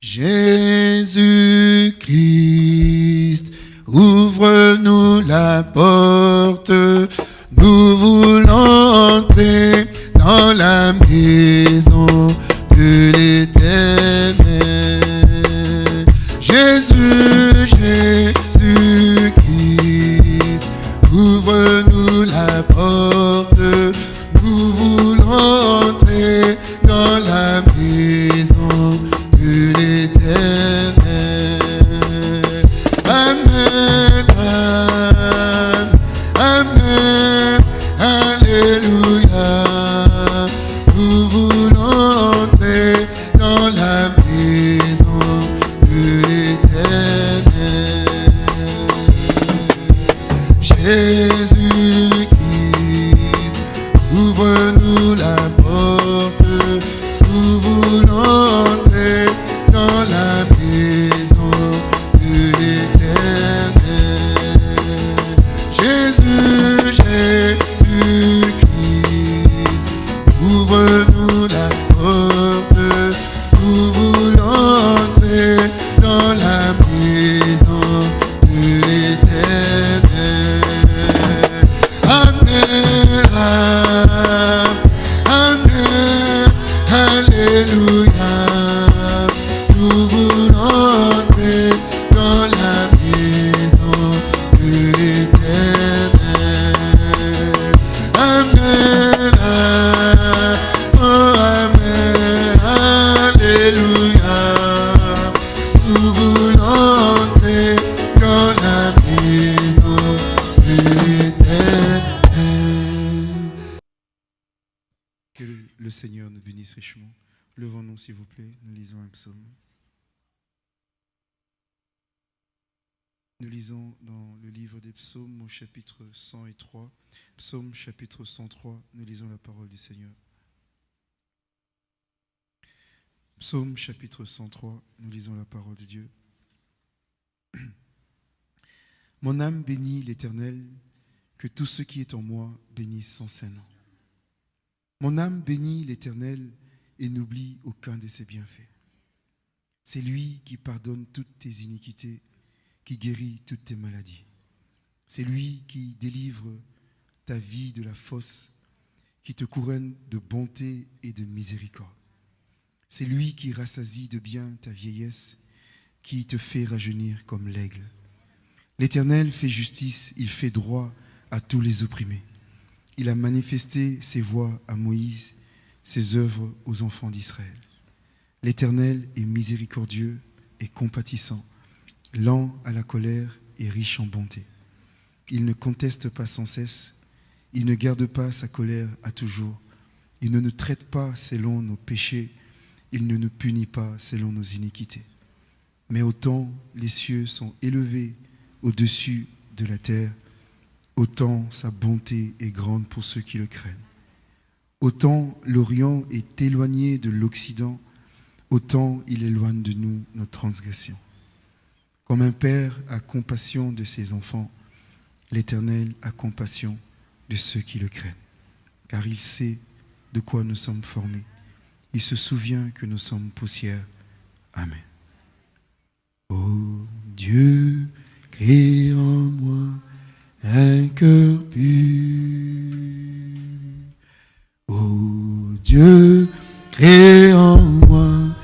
Jésus-Christ, Nous lisons dans le livre des psaumes au chapitre 103. Psaume chapitre 103, nous lisons la parole du Seigneur. Psaume chapitre 103, nous lisons la parole de Dieu. Mon âme bénit l'Éternel, que tout ce qui est en moi bénisse son Saint-Nom. Mon âme bénit l'Éternel et n'oublie aucun de ses bienfaits. C'est lui qui pardonne toutes tes iniquités, qui guérit toutes tes maladies. C'est lui qui délivre ta vie de la fosse, qui te couronne de bonté et de miséricorde. C'est lui qui rassasie de bien ta vieillesse, qui te fait rajeunir comme l'aigle. L'Éternel fait justice, il fait droit à tous les opprimés. Il a manifesté ses voies à Moïse, ses œuvres aux enfants d'Israël. L'Éternel est miséricordieux et compatissant, lent à la colère et riche en bonté. Il ne conteste pas sans cesse, il ne garde pas sa colère à toujours, il ne nous traite pas selon nos péchés, il ne nous punit pas selon nos iniquités. Mais autant les cieux sont élevés au-dessus de la terre, autant sa bonté est grande pour ceux qui le craignent. Autant l'Orient est éloigné de l'Occident, autant il éloigne de nous nos transgressions. Comme un père a compassion de ses enfants, l'Éternel a compassion de ceux qui le craignent, car il sait de quoi nous sommes formés. Il se souvient que nous sommes poussière. Amen. Ô Dieu, crée en moi un cœur pur. Ô Dieu, crée en moi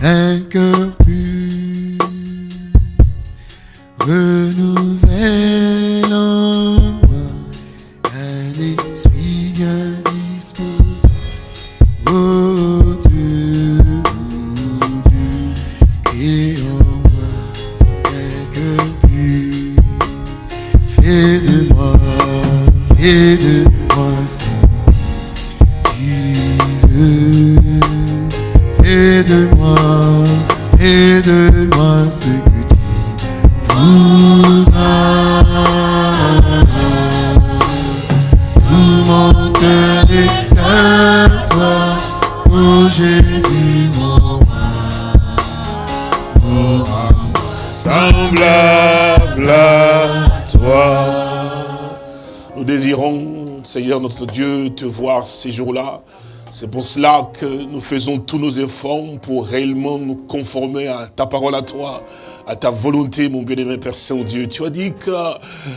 un cœur Dieu, te voir ces jours-là. C'est pour cela que nous faisons tous nos efforts pour réellement nous conformer à ta parole à toi, à ta volonté, mon bien-aimé Père Saint-Dieu. Tu as dit que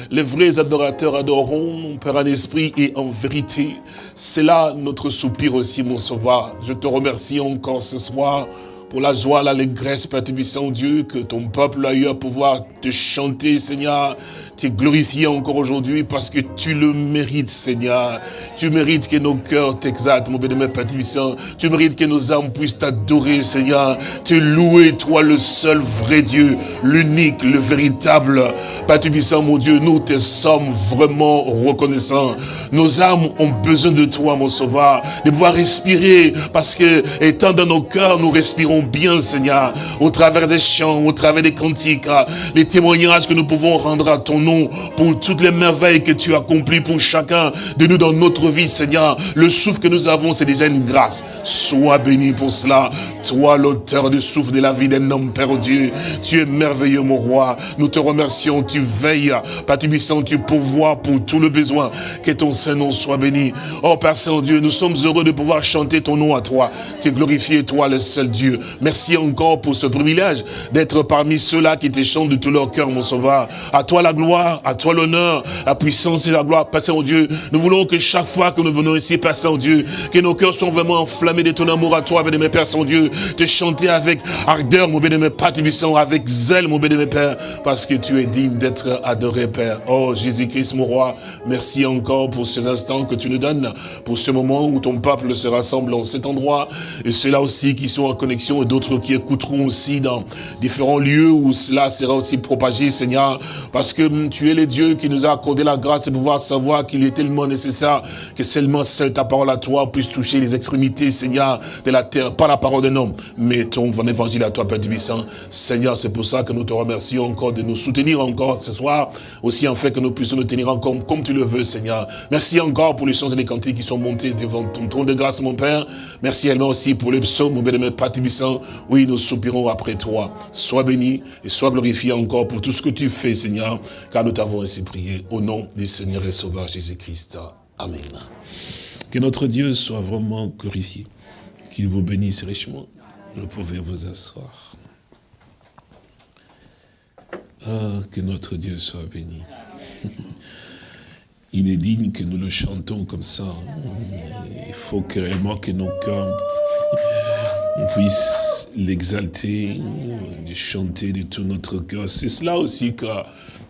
les vrais adorateurs adoreront, mon Père en esprit et en vérité. C'est là notre soupir aussi, mon sauveur. Je te remercie encore ce soir pour la joie, l'allégresse, Père Tubissant Dieu, que ton peuple a eu à pouvoir te chanter, Seigneur, te glorifier encore aujourd'hui parce que tu le mérites, Seigneur. Tu mérites que nos cœurs t'exaltent, mon bénémoine Père Tubissant. Tu mérites que nos âmes puissent t'adorer, Seigneur. Te louer, toi, le seul vrai Dieu, l'unique, le véritable. Père Tubissant, mon Dieu, nous te sommes vraiment reconnaissants. Nos âmes ont besoin de toi, mon sauveur, de pouvoir respirer parce que, étant dans nos cœurs, nous respirons bien, Seigneur, au travers des chants, au travers des cantiques, les témoignages que nous pouvons rendre à ton nom, pour toutes les merveilles que tu as accomplies pour chacun de nous dans notre vie, Seigneur. Le souffle que nous avons, c'est déjà une grâce. Sois béni pour cela. Toi, l'auteur du souffle de la vie d'un homme, Père Dieu, tu es merveilleux, mon roi. Nous te remercions, tu veilles, Père tu pourvois pour tout le besoin. Que ton Saint-Nom soit béni. Oh, Père Saint-Dieu, nous sommes heureux de pouvoir chanter ton nom à toi. Tu glorifié, toi, le seul Dieu. Merci encore pour ce privilège d'être parmi ceux-là qui te chantent de tout leur cœur, mon sauveur. À toi la gloire, à toi l'honneur, la puissance et la gloire, Père Saint-Dieu. Nous voulons que chaque fois que nous venons ici, Père Saint-Dieu, que nos cœurs sont vraiment enflammés de ton amour à toi, bien-aimé Père Saint-Dieu, te chanter avec ardeur, mon bien-aimé Père avec zèle, mon bien-aimé Père, parce que tu es digne d'être adoré, Père. Oh, Jésus-Christ, mon roi, merci encore pour ces instants que tu nous donnes, pour ce moment où ton peuple se rassemble en cet endroit, et ceux-là aussi qui sont en connexion d'autres qui écouteront aussi dans différents lieux où cela sera aussi propagé, Seigneur, parce que hum, tu es le Dieu qui nous a accordé la grâce de pouvoir savoir qu'il est tellement nécessaire que seulement seule ta parole à toi puisse toucher les extrémités, Seigneur, de la terre, pas la parole d'un homme, mais ton évangile à toi, Père Tubissant. Seigneur, c'est pour ça que nous te remercions encore de nous soutenir encore ce soir, aussi en fait que nous puissions nous tenir encore comme tu le veux, Seigneur. Merci encore pour les chants et les cantiques qui sont montés devant ton trône de grâce, mon Père. Merci également aussi pour les psaumes, mon bien-aimé Père Tubissant, oui, nous soupirons après toi. Sois béni et sois glorifié encore pour tout ce que tu fais, Seigneur, car nous t'avons ainsi prié au nom du Seigneur et Sauveur Jésus-Christ. Amen. Que notre Dieu soit vraiment glorifié. Qu'il vous bénisse richement. Vous pouvez vous asseoir. Ah, que notre Dieu soit béni. Il est digne que nous le chantons comme ça. Il faut que réellement que nos cœurs on puisse l'exalter, le chanter de tout notre cœur. C'est cela aussi que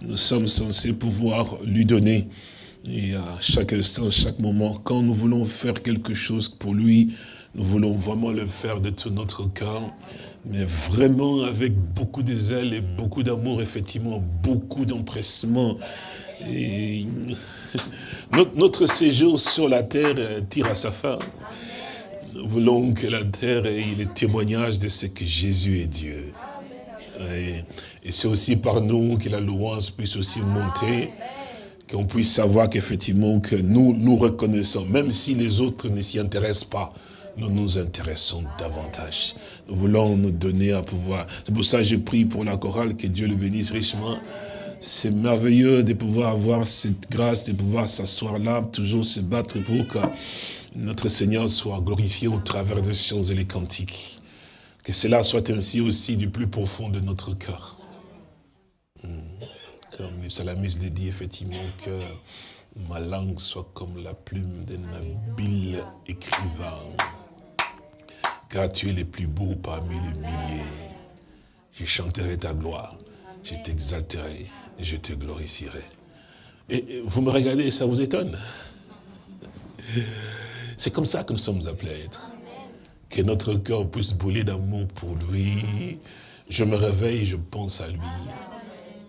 nous sommes censés pouvoir lui donner. Et à chaque instant, chaque moment, quand nous voulons faire quelque chose pour lui, nous voulons vraiment le faire de tout notre cœur, mais vraiment avec beaucoup de zèle et beaucoup d'amour, effectivement, beaucoup d'empressement. Et notre séjour sur la terre tire à sa fin. Nous voulons que la terre ait le témoignage de ce que Jésus est Dieu. Et, c'est aussi par nous que la louange puisse aussi monter, qu'on puisse savoir qu'effectivement que nous nous reconnaissons, même si les autres ne s'y intéressent pas, nous nous intéressons davantage. Nous voulons nous donner à pouvoir. C'est pour ça que je prie pour la chorale, que Dieu le bénisse richement. C'est merveilleux de pouvoir avoir cette grâce, de pouvoir s'asseoir là, toujours se battre pour que notre Seigneur soit glorifié au travers des chants et les cantiques. Que cela soit ainsi aussi du plus profond de notre cœur. Hmm. Comme le psalamiste le dit effectivement, que ma langue soit comme la plume d'un habile écrivain. Car tu es le plus beau parmi les milliers. Je chanterai ta gloire, je t'exalterai je te glorifierai. Et vous me regardez, ça vous étonne? C'est comme ça que nous sommes appelés à être. Que notre cœur puisse brûler d'amour pour lui. Je me réveille, je pense à lui.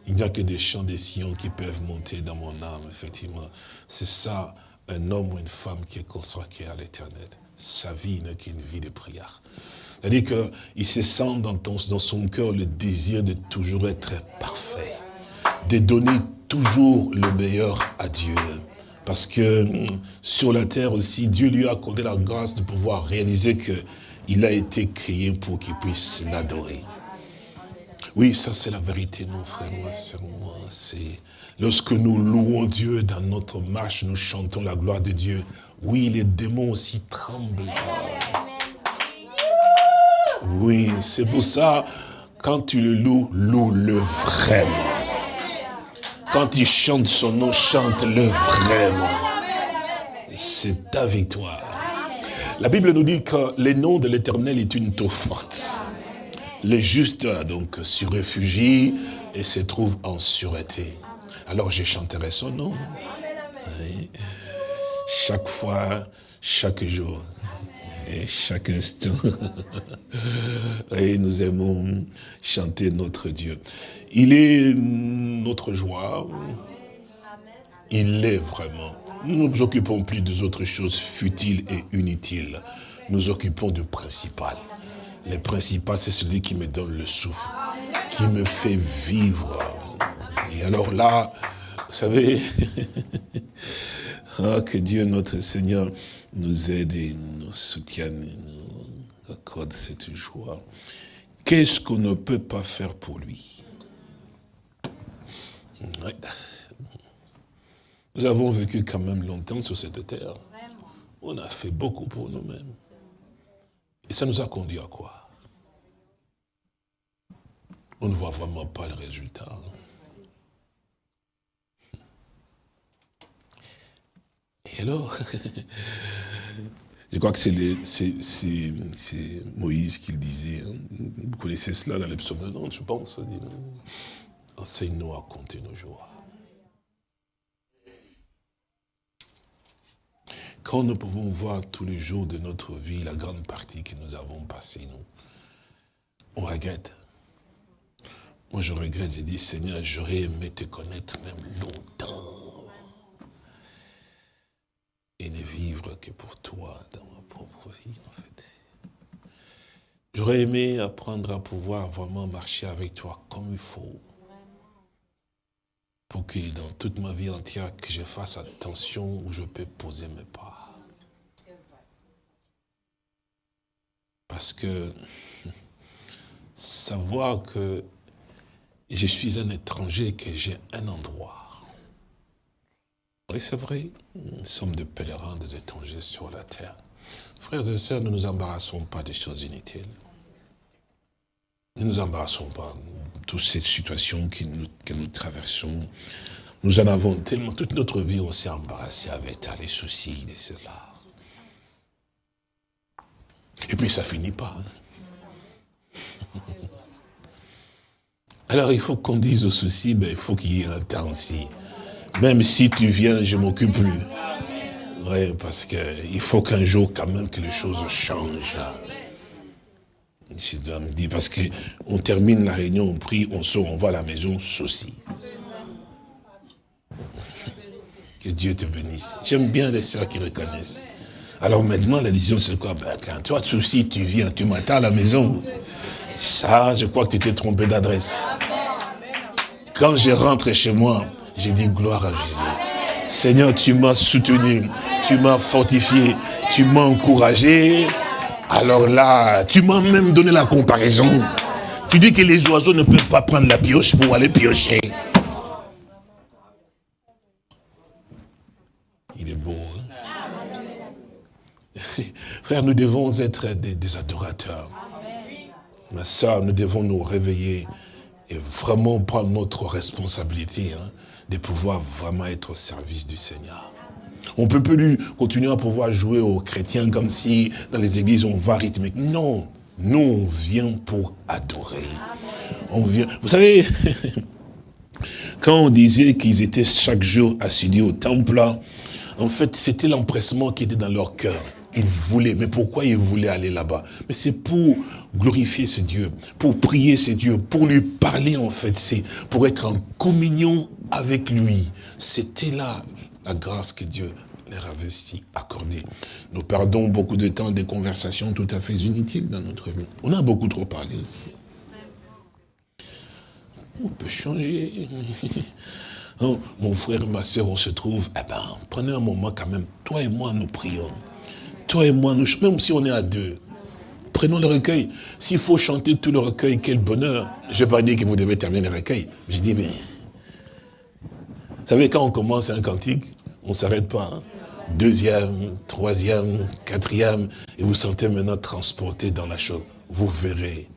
Il n'y a que des chants des sillons qui peuvent monter dans mon âme, effectivement. C'est ça, un homme ou une femme qui est consacré à l'éternel. Sa vie n'est qu'une vie de prière. C'est-à-dire qu'il se sent dans, dans son cœur le désir de toujours être parfait. De donner toujours le meilleur à Dieu. Parce que hum, sur la terre aussi, Dieu lui a accordé la grâce de pouvoir réaliser qu'il a été créé pour qu'il puisse l'adorer. Oui, ça c'est la vérité, mon frère, ma soeur, C'est lorsque nous louons Dieu dans notre marche, nous chantons la gloire de Dieu. oui, les démons aussi tremblent. Oui, c'est pour ça, quand tu le loues, loue-le vraiment. Quand tu chantes son nom, chante-le vraiment. C'est ta victoire. La Bible nous dit que le nom de l'éternel est une taux forte. Le juste, donc, s'y réfugie et se trouve en sûreté. Alors je chanterai son nom. Chaque fois, chaque jour et chaque instant. et nous aimons chanter notre Dieu. Il est notre joie. Il l'est vraiment. Nous ne nous occupons plus des autres choses futiles et inutiles. Nous occupons du principal. Le principal, c'est celui qui me donne le souffle, qui me fait vivre. Et alors là, vous savez, ah, que Dieu notre Seigneur nous aide et nous soutienne et nous accorde cette joie. Qu'est-ce qu'on ne peut pas faire pour lui? Nous avons vécu quand même longtemps sur cette terre. On a fait beaucoup pour nous-mêmes. Et ça nous a conduit à quoi? On ne voit vraiment pas le résultat. Et alors, je crois que c'est Moïse qui le disait. Hein. Vous connaissez cela dans les psaumes de je pense. Enseigne-nous à compter nos jours. Quand nous pouvons voir tous les jours de notre vie, la grande partie que nous avons passée, nous, on regrette. Moi, je regrette, j'ai dit, Seigneur, j'aurais aimé te connaître même longtemps. Et ne vivre que pour toi dans ma propre vie, en fait. J'aurais aimé apprendre à pouvoir vraiment marcher avec toi comme il faut pour que dans toute ma vie entière, que je fasse attention où je peux poser mes pas. Parce que savoir que je suis un étranger, que j'ai un endroit. Oui, c'est vrai, nous sommes des pèlerins, des étrangers sur la terre. Frères et sœurs, ne nous embarrassons pas des choses inutiles. Ne nous embarrassons pas toutes ces situations que nous, nous traversons, nous en avons tellement, toute notre vie, on s'est embarrassé avec les soucis de cela. Et puis ça finit pas. Hein. Alors il faut qu'on dise aux soucis, ben, il faut qu'il y ait un temps aussi. Même si tu viens, je m'occupe plus. Oui, parce qu'il faut qu'un jour quand même que les choses changent. Je dois me dire, parce qu'on termine la réunion, on prie, on sort, on va à la maison, souci. Que Dieu te bénisse. J'aime bien les sœurs qui reconnaissent. Alors maintenant, la décision, c'est quoi? Ben, Quand toi, souci, tu viens, tu m'attends à la maison. Ça, je crois que tu t'es trompé d'adresse. Quand je rentre chez moi, j'ai dit gloire à Jésus. Seigneur, tu m'as soutenu, tu m'as fortifié, tu m'as encouragé. Alors là, tu m'as même donné la comparaison. Tu dis que les oiseaux ne peuvent pas prendre la pioche pour aller piocher. Il est beau. Hein? Frère, nous devons être des, adorateurs. Ma soeur, nous devons nous réveiller et vraiment prendre notre responsabilité hein, de pouvoir vraiment être au service du Seigneur. On ne peut plus continuer à pouvoir jouer aux chrétiens comme si dans les églises on va rythmer. Non, nous on vient pour adorer. On vient. Vous savez, quand on disait qu'ils étaient chaque jour assidus au temple, en fait c'était l'empressement qui était dans leur cœur. Ils voulaient, mais pourquoi ils voulaient aller là-bas? Mais c'est pour glorifier ce Dieu, pour prier ce Dieu, pour lui parler en fait, c'est pour être en communion avec lui. C'était là la grâce que Dieu leur avait si accordée. Nous perdons beaucoup de temps des conversations tout à fait inutiles dans notre vie. On a beaucoup trop parlé aussi. On peut changer. Oh, mon frère, ma soeur, on se trouve, eh ben, prenez un moment quand même. Toi et moi, nous prions. Toi et moi, nous, même si on est à deux, prenons le recueil. S'il faut chanter tout le recueil, quel bonheur. Je ne vais pas dire que vous devez terminer le recueil. Je dis, mais... Vous savez, quand on commence un cantique, on ne s'arrête pas. Hein. deuxième, troisième, quatrième, et vous sentez maintenant transporté dans la chose. Vous verrez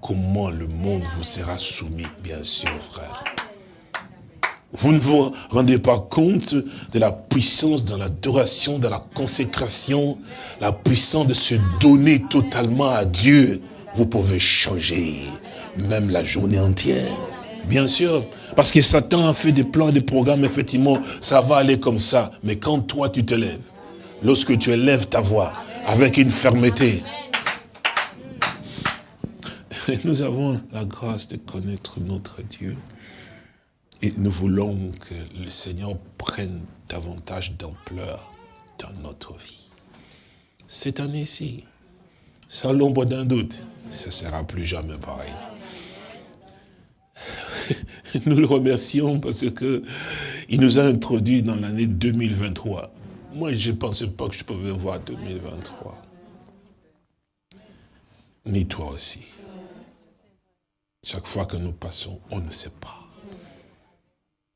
comment le monde vous sera soumis, bien sûr, frère. Vous ne vous rendez pas compte de la puissance dans l'adoration, dans la consécration, la puissance de se donner totalement à Dieu. Vous pouvez changer même la journée entière. Bien sûr, parce que Satan a fait des plans, des programmes, effectivement, ça va aller comme ça. Mais quand toi, tu te lèves, lorsque tu élèves ta voix avec une fermeté, nous avons la grâce de connaître notre Dieu. Et nous voulons que le Seigneur prenne davantage d'ampleur dans notre vie. Cette année-ci, sans l'ombre d'un doute, ce ne sera plus jamais pareil. Nous le remercions parce que il nous a introduits dans l'année 2023. Moi, je ne pensais pas que je pouvais voir 2023. Ni toi aussi. Chaque fois que nous passons, on ne sait pas.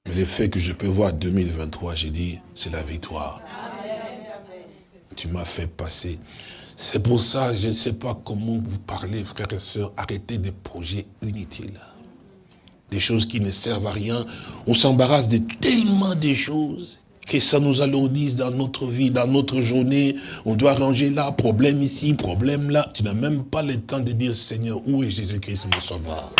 Mais le fait que je peux voir 2023, j'ai dit, c'est la victoire. Tu m'as fait passer. C'est pour ça, je ne sais pas comment vous parlez, frères et sœurs, arrêtez des projets inutiles des choses qui ne servent à rien. On s'embarrasse de tellement de choses que ça nous alourdisse dans notre vie, dans notre journée. On doit ranger là, problème ici, problème là. Tu n'as même pas le temps de dire, Seigneur, où est Jésus-Christ mon sauveur?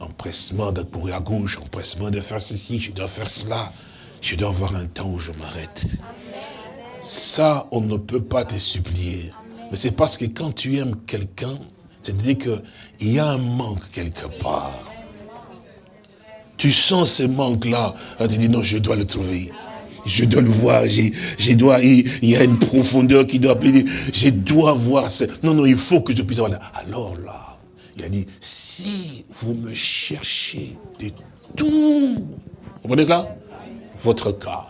Empressement de courir à gauche, empressement de faire ceci, je dois faire cela. Je dois avoir un temps où je m'arrête. Ça, on ne peut pas te supplier. Mais c'est parce que quand tu aimes quelqu'un, c'est-à-dire qu'il y a un manque quelque part. Tu sens ce manque-là. Tu dis, non, je dois le trouver. Je dois le voir. Je, dois, il, y a une profondeur qui doit appeler. Je dois voir. Ce... Non, non, il faut que je puisse avoir. Alors là, il a dit, si vous me cherchez de tout, vous comprenez cela? Votre cas.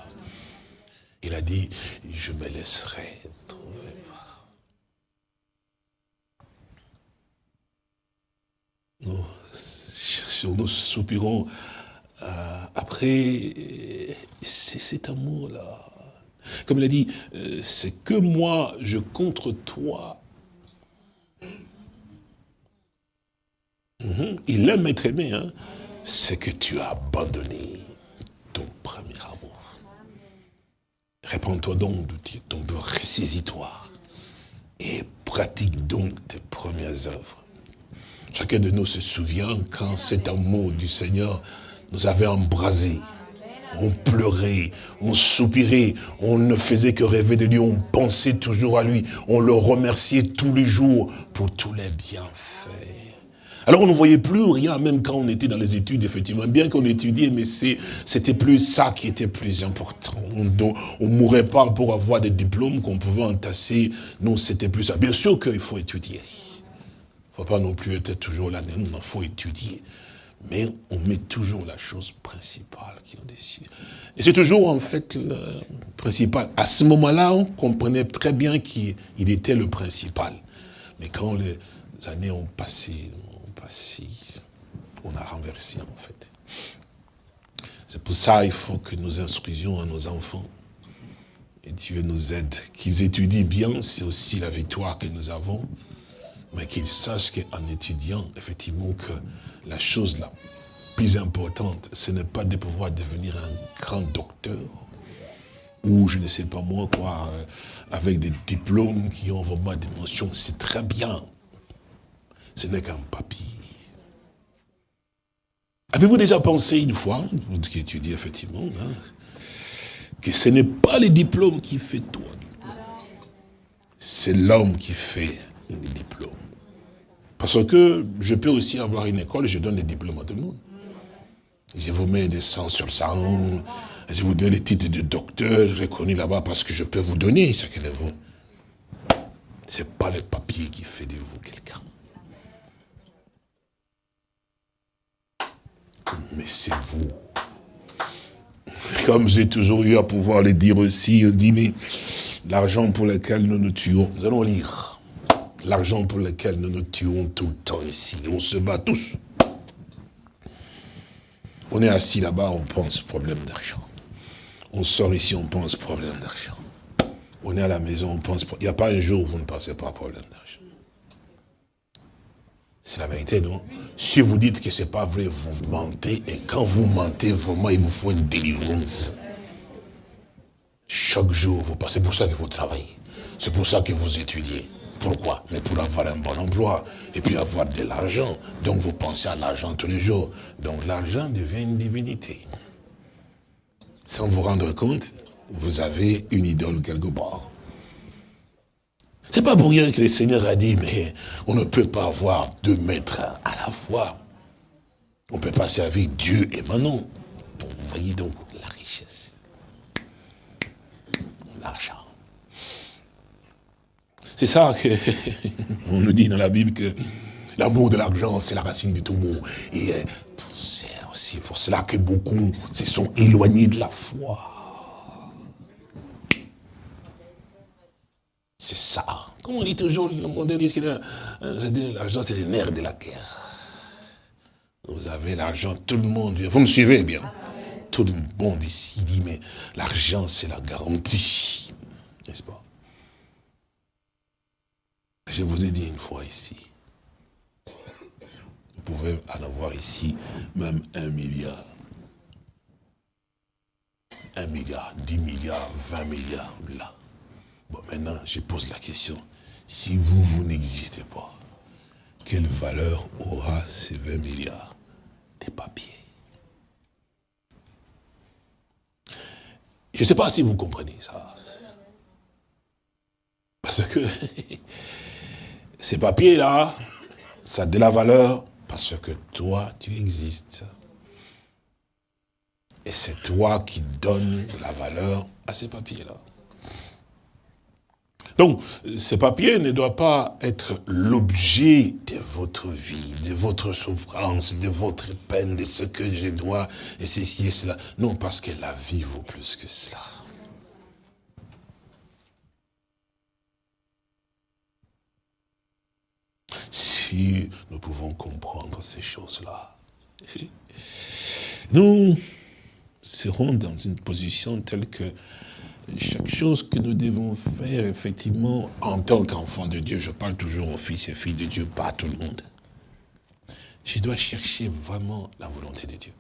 Il a dit, je me laisserai nous cherchons, nous soupirons euh, après cet amour-là. Comme il a dit, euh, c'est que moi, je contre toi. Mhm. Il aime être aimé, hein. c'est que tu as abandonné ton premier amour. Réponds-toi donc de ton ressaisis-toi et pratique donc tes premières œuvres. Chacun de nous se souvient quand cet amour du Seigneur nous avait embrasés. On pleurait, on soupirait, on ne faisait que rêver de lui, on pensait toujours à lui, on le remerciait tous les jours pour tous les bienfaits. Alors on ne voyait plus rien, même quand on était dans les études, effectivement, bien qu'on étudiait, mais c'était plus ça qui était plus important. On ne mourait pas pour avoir des diplômes qu'on pouvait entasser, non, c'était plus ça. Bien sûr qu'il faut étudier. Ne faut pas non plus être toujours là, il faut étudier. Mais on met toujours la chose principale qui est au-dessus. Et c'est toujours en fait le principal. À ce moment-là, on comprenait très bien qu'il était le principal. Mais quand les années ont passé, ont passé, on a renversé en fait. C'est pour ça qu'il faut que nous instruisions à nos enfants. Et Dieu nous aide. Qu'ils étudient bien, c'est aussi la victoire que nous avons mais qu'ils sachent qu'en étudiant, effectivement, que la chose la plus importante, ce n'est pas de pouvoir devenir un grand docteur, ou je ne sais pas moi quoi, euh, avec des diplômes qui ont vraiment des c'est très bien. Ce n'est qu'un papier. Avez-vous déjà pensé une fois, vous qui étudiez effectivement, hein, que ce n'est pas les diplômes qui fait toi, c'est l'homme qui fait les diplômes. Parce que je peux aussi avoir une école et je donne des diplômes à tout le monde. Je vous mets des sangs sur le sang, je vous donne les titres de docteur reconnu là-bas parce que je peux vous donner chacun de vous. Ce n'est pas le papier qui fait de vous quelqu'un. Mais c'est vous. Comme j'ai toujours eu à pouvoir le dire aussi, dit, mais l'argent pour lequel nous nous tuons, nous allons lire l'argent pour lequel nous nous tuons tout le temps ici. On se bat tous. On est assis là-bas, on pense problème d'argent. On sort ici, on pense problème d'argent. On est à la maison, on pense... Il n'y a pas un jour où vous ne pensez pas problème d'argent. C'est la vérité, non? Si vous dites que ce n'est pas vrai, vous mentez. Et quand vous mentez, vraiment, il vous faut une délivrance. Chaque jour, vous passez pour ça que vous travaillez. C'est pour ça que vous étudiez. Pourquoi Mais pour avoir un bon emploi et puis avoir de l'argent. Donc vous pensez à l'argent tous les jours. Donc l'argent devient une divinité. Sans vous rendre compte, vous avez une idole quelque part. C'est pas pour rien que le Seigneur a dit, mais on ne peut pas avoir deux maîtres à la fois. On ne peut pas servir Dieu et Manon. Vous voyez donc la richesse. L'argent. C'est ça que on nous dit dans la Bible que l'amour de l'argent, c'est la racine du tout bon. Et euh, c'est aussi pour cela que beaucoup se sont éloignés de la foi. C'est ça. Comme on dit toujours, le monde dit que l'argent, c'est le nerf de la guerre. Vous avez l'argent, tout le monde, vous me suivez bien Tout le monde ici dit, mais l'argent, c'est la garantie. N'est-ce pas? Je vous ai dit une fois ici, vous pouvez en avoir ici même un milliard. Un milliard, dix milliards, vingt milliards, là. Bon, maintenant, je pose la question. Si vous, vous n'existez pas, quelle valeur aura ces 20 milliards? Des papiers. Je ne sais pas si vous comprenez ça. Parce que Ces papiers-là, ça a de la valeur parce que toi, tu existes. Et c'est toi qui donnes la valeur à ces papiers-là. Donc, ces papiers ne doivent pas être l'objet de votre vie, de votre souffrance, de votre peine, de ce que je dois, et ceci et cela. Non, parce que la vie vaut plus que cela. Nous pouvons comprendre ces choses-là, nous serons dans une position telle que chaque chose que nous devons faire, effectivement, en tant qu'enfant de Dieu, je parle toujours aux fils et filles de Dieu, pas à tout le monde. Je dois chercher vraiment la volonté de Dieu.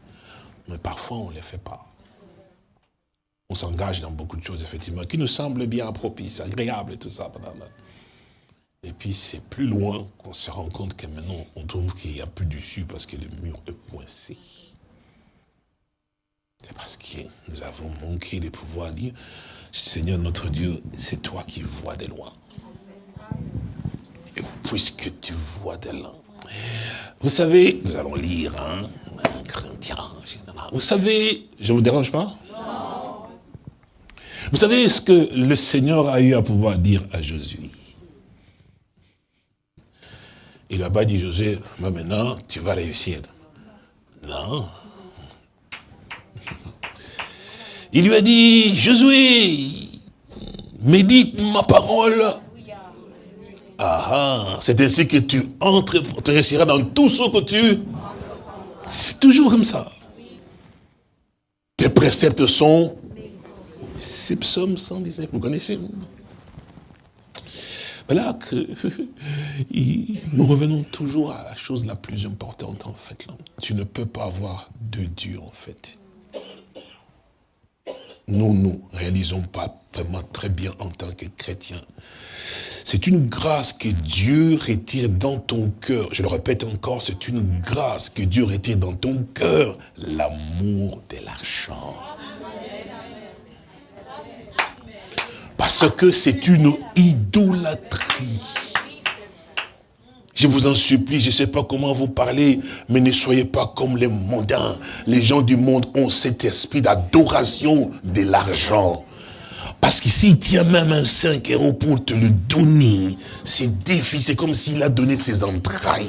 Mais parfois, on ne le fait pas. On s'engage dans beaucoup de choses, effectivement, qui nous semblent bien propices, agréables tout ça. Et puis c'est plus loin qu'on se rend compte que maintenant on trouve qu'il n'y a plus dessus parce que le mur est coincé. C'est parce que nous avons manqué de pouvoir dire, Seigneur notre Dieu, c'est toi qui vois de loin. Et puisque tu vois de loin. Vous savez, nous allons lire, hein, Vous savez, je ne vous dérange pas? Vous savez ce que le Seigneur a eu à pouvoir dire à Jésus il n'a pas dit, José, maintenant, tu vas réussir. Non. Il lui a dit, Josué, médite ma parole. Ah, ah c'est ainsi que tu entres, tu réussiras dans tout ce que tu... C'est toujours comme ça. Tes préceptes sont... C'est psaume 119, vous connaissez voilà que nous revenons toujours à la chose la plus importante en fait. Tu ne peux pas avoir de Dieu en fait. Nous ne réalisons pas vraiment très bien en tant que chrétiens. C'est une grâce que Dieu retire dans ton cœur. Je le répète encore, c'est une grâce que Dieu retire dans ton cœur. L'amour de l'argent. Parce que c'est une idolâtrie. Je vous en supplie, je ne sais pas comment vous parlez, mais ne soyez pas comme les mondains. Les gens du monde ont cet esprit d'adoration de l'argent. Parce que s'il tient même un 5 euros pour te le donner, c'est difficile, c'est comme s'il a donné ses entrailles.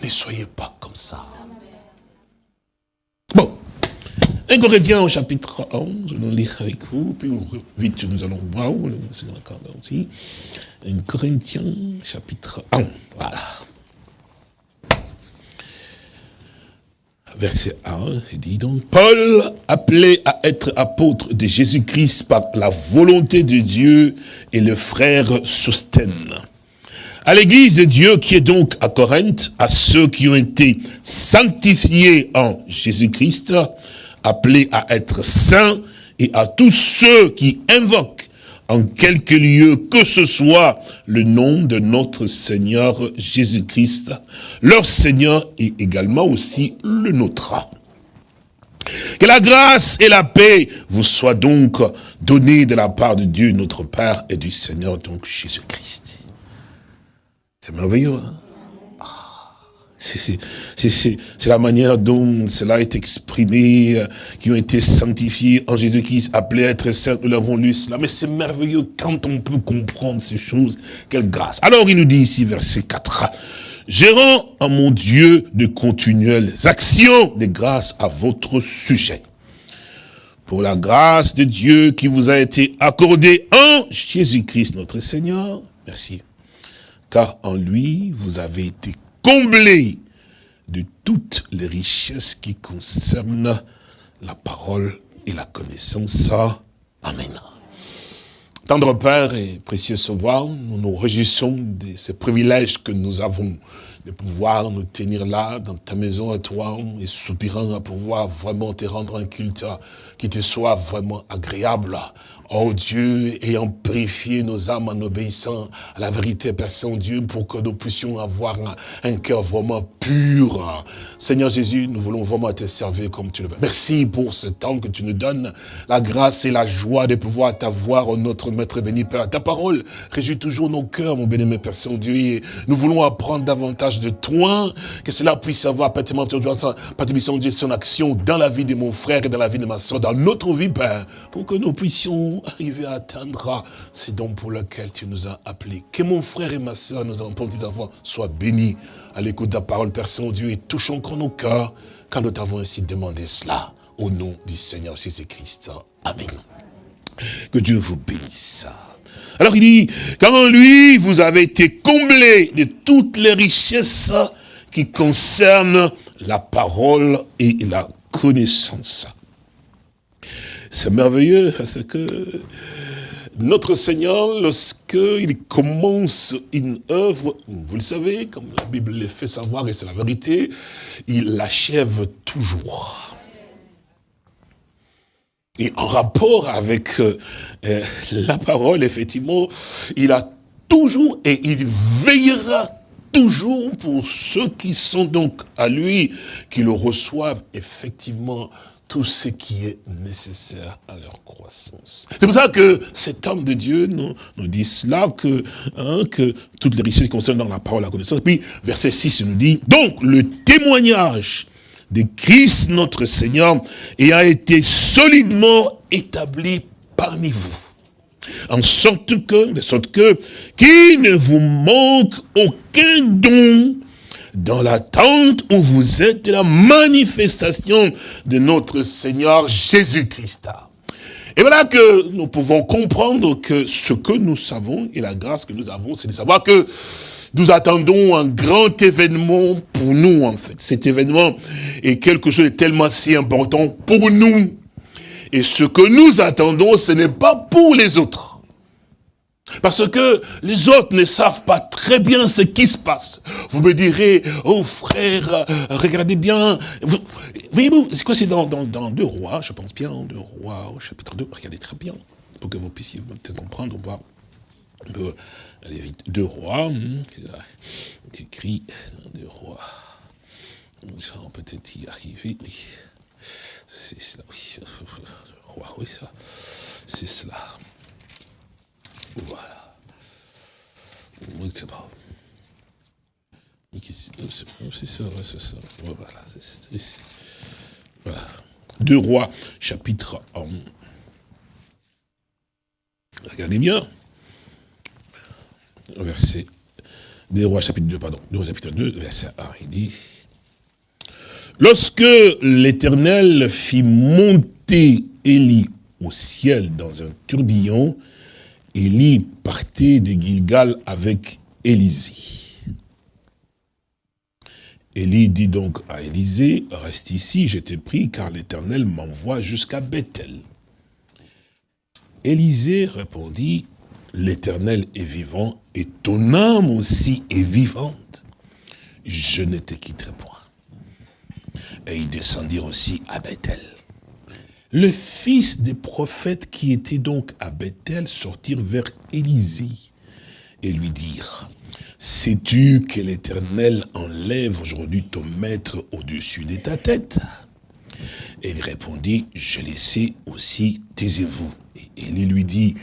Ne soyez pas comme ça. 1 Corinthiens au chapitre 11, je vais lire avec vous, puis vite nous allons voir où, c'est là aussi. 1 Corinthiens chapitre 1, voilà. verset 1, il dit donc, Paul, appelé à être apôtre de Jésus-Christ par la volonté de Dieu et le frère Sostène. À l'église de Dieu qui est donc à Corinthe, à ceux qui ont été sanctifiés en Jésus-Christ, appelés à être saints, et à tous ceux qui invoquent en quelque lieu que ce soit le nom de notre Seigneur Jésus-Christ, leur Seigneur est également aussi le nôtre. Que la grâce et la paix vous soient donc données de la part de Dieu notre Père et du Seigneur donc Jésus-Christ. C'est merveilleux, hein? C'est la manière dont cela est exprimé, euh, qui ont été sanctifiés en Jésus-Christ, appelés à être saints, nous l'avons lu cela. Mais c'est merveilleux quand on peut comprendre ces choses, quelle grâce. Alors il nous dit ici, verset 4, « Je rends à mon Dieu de continuelles actions de grâce à votre sujet. Pour la grâce de Dieu qui vous a été accordée en Jésus-Christ notre Seigneur. » Merci. Car en lui, vous avez été comblé de toutes les richesses qui concernent la parole et la connaissance. Amen. Tendre Père et précieux Sauveur, nous nous réjouissons de ces privilèges que nous avons de pouvoir nous tenir là, dans ta maison à toi, et soupirant à pouvoir vraiment te rendre un culte qui te soit vraiment agréable. Oh Dieu, ayant purifié nos âmes en obéissant à la vérité, Père Saint-Dieu, pour que nous puissions avoir un, cœur vraiment pur. Seigneur Jésus, nous voulons vraiment te servir comme tu le veux. Merci pour ce temps que tu nous donnes, la grâce et la joie de pouvoir t'avoir, oh, notre Maître béni, Père. Ta parole réjouit toujours nos cœurs, mon béni, Père Saint-Dieu, et nous voulons apprendre davantage de toi, que cela puisse avoir, Saint-Dieu, son action dans la vie de mon frère et dans la vie de ma soeur, dans notre vie, Père, pour que nous puissions arriver à atteindre ces dons pour lesquels tu nous as appelés. Que mon frère et ma soeur, nos enfants, petits enfants, soient bénis à l'écoute de ta parole, Père Saint-Dieu, et touchons encore nos cœurs quand nous t'avons ainsi demandé cela. Au nom du Seigneur Jésus-Christ. Amen. Que Dieu vous bénisse. Alors il dit, quand en lui, vous avez été comblés de toutes les richesses qui concernent la parole et la connaissance. C'est merveilleux parce que notre Seigneur, lorsqu'il commence une œuvre, vous le savez, comme la Bible le fait savoir, et c'est la vérité, il l'achève toujours. Et en rapport avec euh, la parole, effectivement, il a toujours et il veillera toujours pour ceux qui sont donc à lui, qui le reçoivent effectivement tout ce qui est nécessaire à leur croissance. C'est pour ça que cet homme de Dieu nous, nous dit cela, que, hein, que toutes les richesses concernent dans la parole, la connaissance. Puis, verset 6 nous dit, donc le témoignage de Christ notre Seigneur a été solidement établi parmi vous. En sorte que, de sorte que, qu'il ne vous manque aucun don dans l'attente où vous êtes de la manifestation de notre Seigneur Jésus-Christ. Et voilà que nous pouvons comprendre que ce que nous savons et la grâce que nous avons, c'est de savoir que nous attendons un grand événement pour nous, en fait. Cet événement est quelque chose de tellement si important pour nous. Et ce que nous attendons, ce n'est pas pour les autres. Parce que les autres ne savent pas très bien ce qui se passe. Vous me direz, oh frère, regardez bien. Voyez-vous, c'est quoi C'est dans, Deux Rois, je pense bien, Deux Rois au chapitre 2. Regardez très bien, pour que vous puissiez peut-être en prendre, voir un peu Deux Rois, hum, c'est écrit dans Deux Rois. On peut peut-être y arriver. C'est cela, oui. Deux Rois, oui, ça. C'est cela. Voilà. C'est pas. C'est ça, c'est ça. Voilà, c'est Voilà. Deux rois, chapitre 1. Regardez bien. Verset. Deux rois, chapitre 2, pardon. Deux rois, chapitre 2, verset 1. Il dit. Lorsque l'Éternel fit monter Élie au ciel dans un tourbillon, Élie partait de Gilgal avec Élisée. Élie dit donc à Élisée, reste ici, je t'ai pris, car l'Éternel m'envoie jusqu'à Bethel. Élisée répondit, l'Éternel est vivant, et ton âme aussi est vivante. Je ne te quitterai point. Et ils descendirent aussi à Bethel. Le fils des prophètes qui était donc à Bethel sortirent vers Élisée et lui dirent, Sais-tu que l'Éternel enlève aujourd'hui ton maître au-dessus de ta tête? Et il répondit, je le sais aussi, taisez-vous. Et Élie lui dit,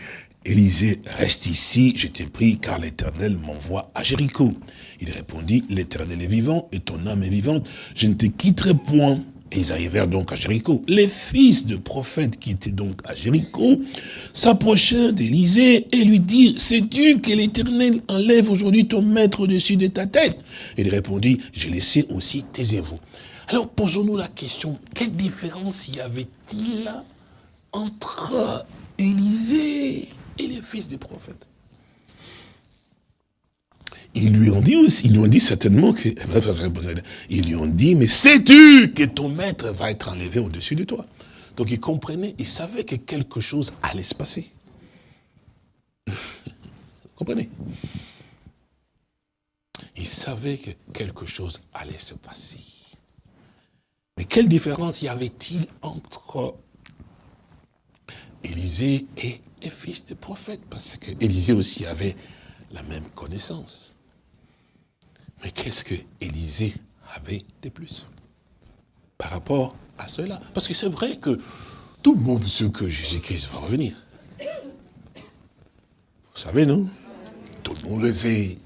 Élisée, reste ici, je t'ai pris, car l'Éternel m'envoie à Jéricho. Il répondit, l'Éternel est vivant et ton âme est vivante, je ne te quitterai point. Et ils arrivèrent donc à Jéricho. Les fils de prophètes qui étaient donc à Jéricho s'approchèrent d'Élisée et lui dirent, sais-tu que l'Éternel enlève aujourd'hui ton maître au-dessus de ta tête? Il répondit, je laissé aussi, taisez-vous. Alors posons-nous la question, quelle différence y avait-il entre Élisée et les fils des prophètes? Ils lui ont dit aussi, ils lui ont dit certainement que, ils lui ont dit, mais sais-tu que ton maître va être enlevé au-dessus de toi? Donc il comprenait, il savait que quelque chose allait se passer. Vous comprenez? Il savait que quelque chose allait se passer. Mais quelle différence y avait-il entre Élisée et les fils des prophètes? Parce que Élisée aussi avait la même connaissance. Mais qu'est-ce que Élisée avait de plus par rapport à cela? Parce que c'est vrai que tout le monde sait que Jésus-Christ va revenir. Vous savez, non? Tout le monde le sait.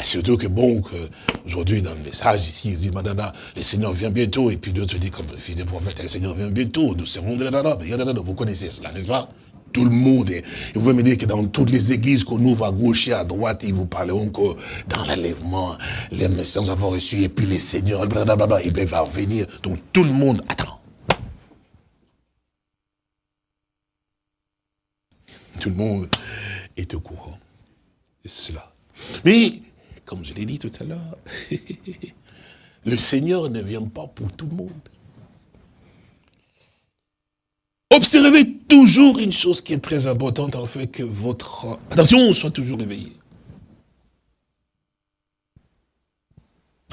Et surtout que bon, aujourd'hui dans le message ici, ils disent, Madame, le Seigneur vient bientôt, et puis d'autres se disent, comme le fils des prophètes, le Seigneur vient bientôt, nous serons de la Vous connaissez cela, n'est-ce pas? Tout le monde. Et vous pouvez me dire que dans toutes les églises qu'on ouvre à gauche et à droite, ils vous parleront que dans l'enlèvement, les messages avons reçu, et puis les seigneurs, blablabla, ils va revenir. Donc tout le monde attend. Tout le monde est au courant de cela. Mais, comme je l'ai dit tout à l'heure, le Seigneur ne vient pas pour tout le monde. Observez toujours une chose qui est très importante, en fait, que votre attention soit toujours éveillée.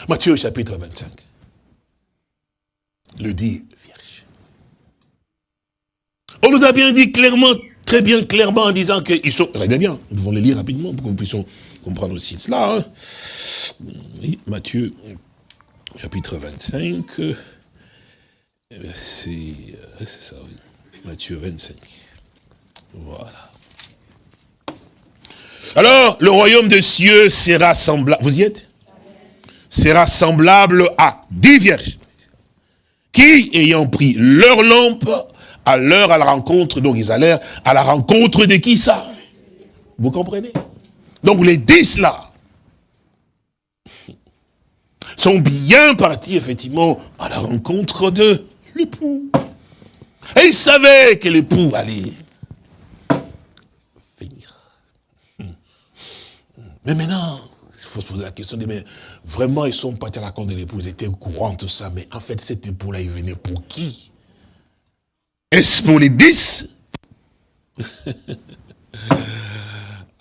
Matthieu chapitre 25. Le dit vierge. On nous a bien dit clairement, très bien clairement, en disant qu'ils sont... Regardez bien, nous devons les lire rapidement pour que nous puissions comprendre aussi cela. Hein. Matthieu chapitre 25, c'est ça, oui. Matthieu 25. Voilà. Alors, le royaume des cieux sera semblable, vous y êtes? Sera semblable à dix vierges qui, ayant pris leur lampe, à l'heure à la rencontre, donc ils allèrent à la rencontre de qui ça Vous comprenez? Donc les dix là sont bien partis effectivement à la rencontre de l'époux. Et il savait que l'époux allait venir. Mais maintenant, il faut se poser la question, mais vraiment, ils sont partis à la compte de l'époux, ils étaient au courant de tout ça, mais en fait, cet époux-là, il venait pour qui? Est-ce pour les dix?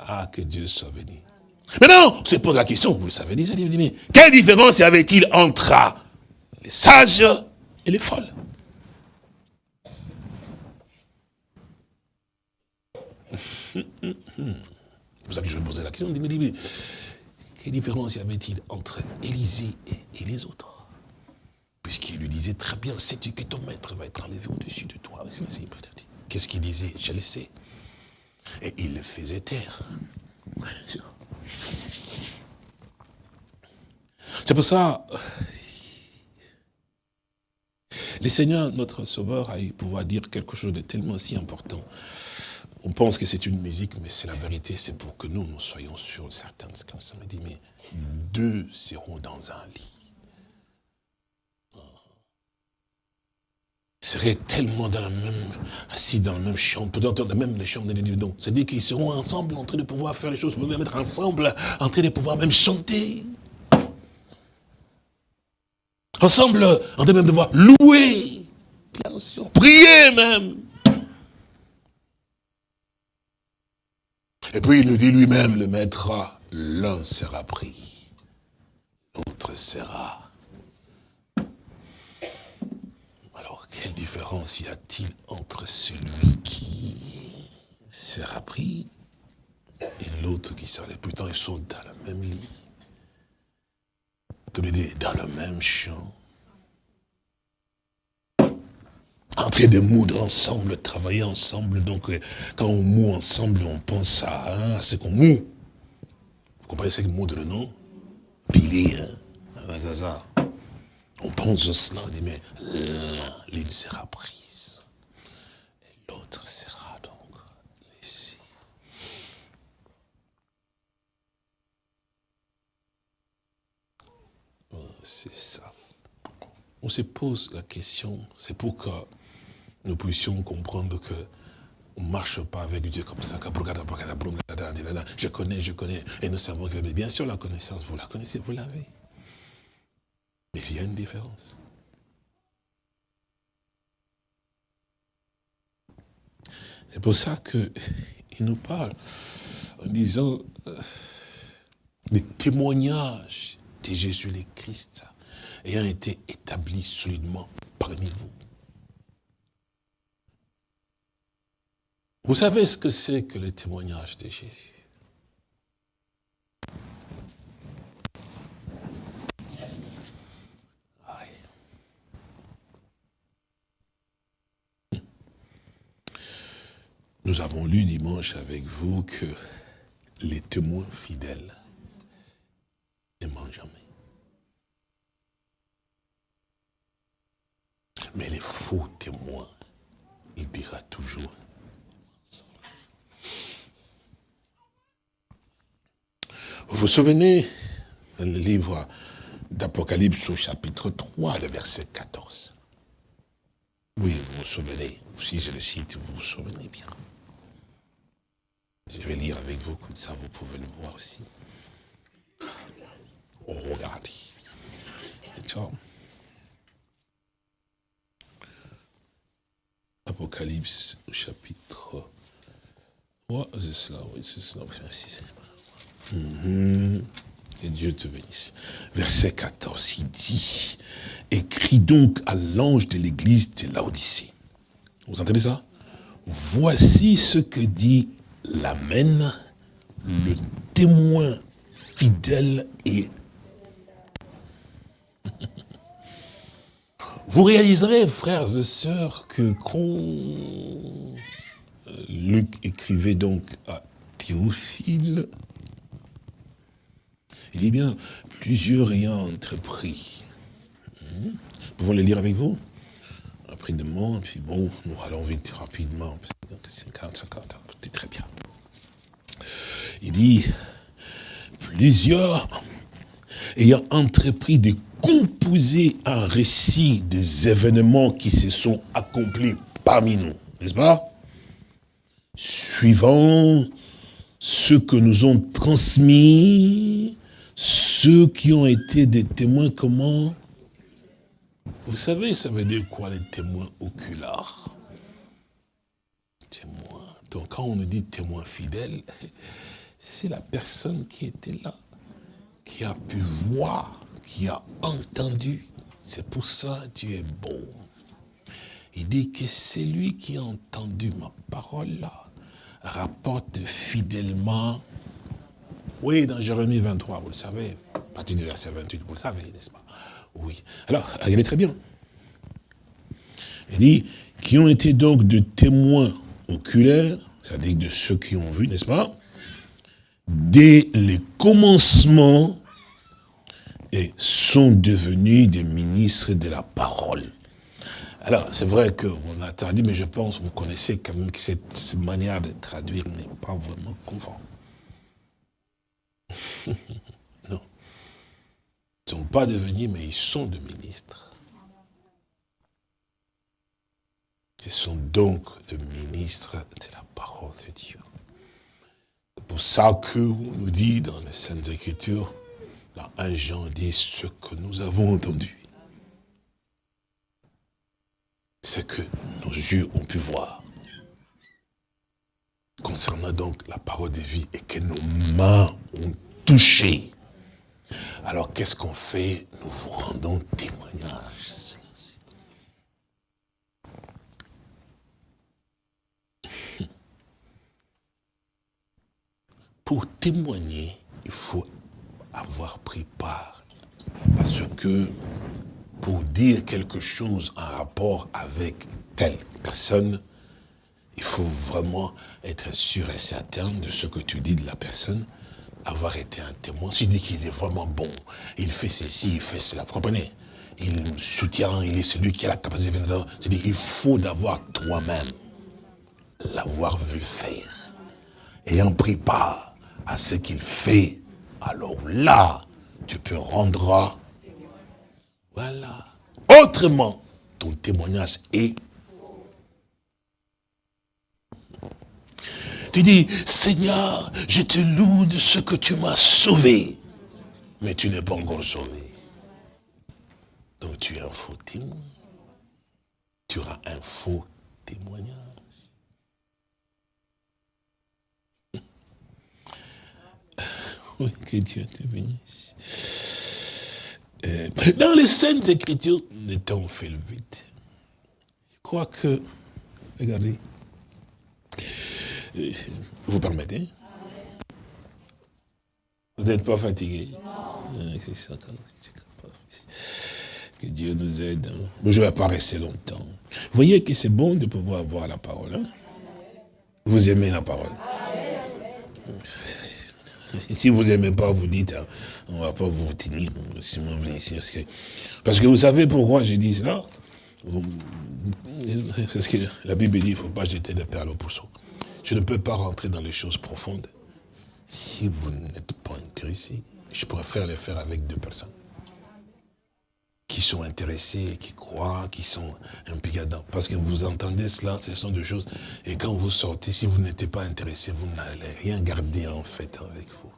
Ah, que Dieu soit béni. Maintenant, on se pose la question, vous le savez déjà, mais quelle différence y avait-il entre les sages et les folles? C'est pour ça que je posais la question, mais, mais quelle différence y avait-il entre Élisée et, les autres? Puisqu'il lui disait très bien, sais-tu que ton maître va être enlevé au-dessus de toi? Qu'est-ce qu'il disait? Je le sais. Et il le faisait taire. C'est pour ça, le Seigneur, notre Sauveur, a eu pouvoir dire quelque chose de tellement si important. On pense que c'est une musique, mais c'est la vérité, c'est pour que nous, nous soyons sûrs de certaines choses. On dit, mais deux seront dans un lit. Ils seraient tellement dans la même, assis dans la même chambre, peut-être dans la même chambre de C'est-à-dire qu'ils seront ensemble en train de pouvoir faire les choses, être ensemble, en train de pouvoir même chanter. Ensemble, en de même de voix, louer. Prier même. Et puis il nous dit lui-même, le maître, l'un sera pris, l'autre sera. Alors, quelle différence y a-t-il entre celui qui sera pris et l'autre qui sera Pourtant, ils sont dans le même lit, tous les deux dans le même champ, en train de moudre ensemble, travailler ensemble. Donc, euh, quand on moue ensemble, on pense à, hein, ce qu'on moue. Vous comprenez ce que moudre, non Piler, hein On pense à cela, on dit, mais l'une sera prise, et l'autre sera donc laissée. Oh, c'est ça. On se pose la question, c'est pourquoi nous puissions comprendre que on ne marche pas avec Dieu comme ça. Je connais, je connais. Et nous savons que, bien sûr, la connaissance, vous la connaissez, vous l'avez. Mais il y a une différence. C'est pour ça qu'il nous parle en disant euh, les témoignages de Jésus le Christ ayant été établis solidement parmi vous. Vous savez ce que c'est que le témoignage de Jésus? Nous avons lu dimanche avec vous que les témoins fidèles n'aiment jamais. Mais les faux témoins, il dira toujours Vous souvenez, le livre d'Apocalypse au chapitre 3, le verset 14. Oui, vous vous souvenez, si je le cite, vous vous souvenez bien. Je vais lire avec vous, comme ça vous pouvez le voir aussi. Oh, regardez. Apocalypse au chapitre 3, c'est cela, oui, c'est cela, Mhm. Que Dieu te bénisse. Verset 14, il dit, écrit donc à l'ange de l'église de Laodicée. Vous entendez ça? Voici ce que dit l'Amen, le témoin fidèle et... Vous réaliserez, frères et sœurs, que quand Luc écrivait donc à Théophile, il dit bien, plusieurs ayant entrepris. Hmm? Pouvons les lire avec vous Rapidement, puis bon, nous allons vite rapidement. 50, 50, c'est très bien. Il dit, plusieurs ayant entrepris de composer un récit des événements qui se sont accomplis parmi nous, n'est-ce pas? Suivant ce que nous ont transmis ceux qui ont été des témoins, comment? Vous savez, ça veut dire quoi les témoins oculaires? Témoins. Donc quand on nous dit témoin fidèle, c'est la personne qui était là, qui a pu voir, qui a entendu. C'est pour ça Dieu est bon. Il dit que c'est lui qui a entendu ma parole là, rapporte fidèlement oui, dans Jérémie 23, vous le savez, partir du verset 28, vous le savez, n'est-ce pas? Oui. Alors, regardez très bien. Il dit, qui ont été donc de témoins oculaires, c'est-à-dire de ceux qui ont vu, n'est-ce pas? Dès les commencements, et sont devenus des ministres de la parole. Alors, c'est vrai qu'on a traduit, mais je pense, vous connaissez quand même que cette manière de traduire n'est pas vraiment conforme. Ils ne sont pas devenus, mais ils sont des ministres. Ils sont donc des ministres de la parole de Dieu. C'est pour ça que nous dit dans les Saintes Écritures, dans 1 Jean dit ce que nous avons entendu. ce que nos yeux ont pu voir. Concernant donc la parole de vie et que nos mains ont touché. Alors qu'est-ce qu'on fait? Nous vous rendons témoignage. Pour témoigner, il faut avoir pris part. Parce que pour dire quelque chose en rapport avec telle personne, il faut vraiment être sûr et certain de ce que tu dis de la personne, avoir été un témoin. Tu dis qu'il est vraiment bon, il fait ceci, il fait cela, vous comprenez? Il soutient, il est celui qui a la capacité de C'est-à-dire il faut d'avoir toi-même l'avoir vu faire. Ayant pris part à ce qu'il fait, alors là, tu peux rendre voilà. Autrement, ton témoignage est Tu dis, Seigneur, je te loue de ce que tu m'as sauvé. Mais tu n'es pas encore sauvé. Donc tu es un faux témoin. Tu auras un faux témoignage. Oui, que Dieu te bénisse. Euh, dans les Saintes Écritures, le temps fait le vide. Je crois que, regardez, vous permettez? Vous n'êtes pas fatigué? Non. Que Dieu nous aide. Hein. je ne vais pas rester longtemps. Vous voyez que c'est bon de pouvoir avoir la parole. Hein? Vous aimez la parole si vous n'aimez pas, vous dites, hein, on ne va pas vous retenir. Parce que vous savez pourquoi je dis cela? Parce que la Bible dit, il ne faut pas jeter des perles au pousseau. Je ne peux pas rentrer dans les choses profondes si vous n'êtes pas intéressé. Je préfère les faire avec deux personnes qui sont intéressés, qui croient, qui sont impliqués dedans. Parce que vous entendez cela, ce sont des choses. Et quand vous sortez, si vous n'êtes pas intéressé, vous n'allez rien garder en fait avec vous.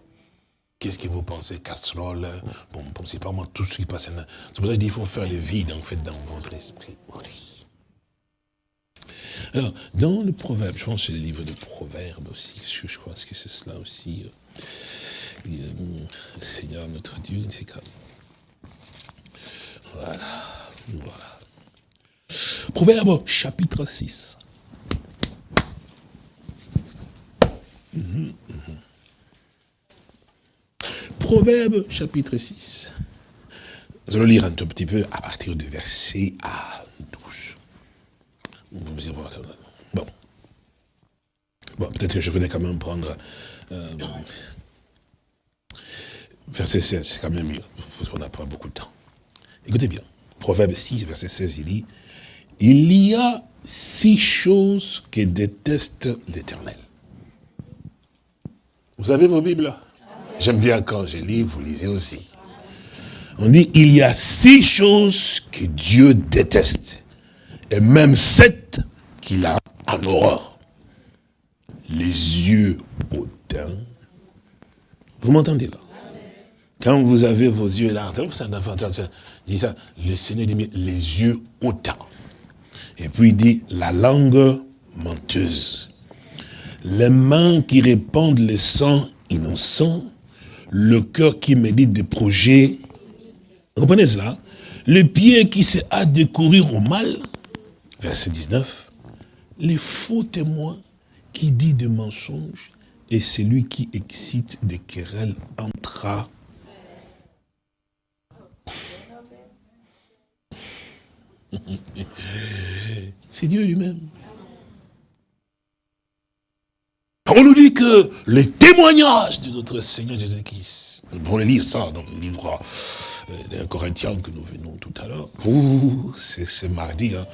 Qu'est-ce que vous pensez? Casserole? Bon, c'est pas moi tout ce qui passe. C'est pour ça qu'il faut faire le vide en fait dans votre esprit. Alors, dans le proverbe, je pense que c'est le livre de proverbes aussi, je, crois que c'est cela aussi. Euh, euh, Seigneur notre Dieu, c'est comme voilà. Voilà. Proverbe chapitre 6. Mhm, mhm. Proverbe chapitre 6. Nous allons lire un tout petit peu à partir du verset 12. Bon. Bon, peut-être que je venais quand même prendre euh, verset 16, c'est quand même mieux. On n'a pas beaucoup de temps. Écoutez bien, Proverbe 6, verset 16, il dit, il y a six choses que déteste l'Éternel. Vous avez vos Bibles? J'aime bien quand je lis, vous lisez aussi. On dit, il y a six choses que Dieu déteste. Et même sept qu'il a en horreur. Les yeux hautains. Vous m'entendez là Quand vous avez vos yeux là, dit ça, le Seigneur dit, les yeux hautains. Et puis il dit, la langue menteuse. Les mains qui répandent le sang innocent. Le cœur qui médite des projets. Vous comprenez cela? Le pied qui se hâte de courir au mal. Verset 19. Les faux témoins qui dit des mensonges et celui qui excite des querelles entra C'est Dieu lui-même. On nous dit que les témoignages de notre Seigneur Jésus-Christ, on va lire ça dans le livre euh, d'un Corinthien que nous venons tout à l'heure. C'est mardi, hein.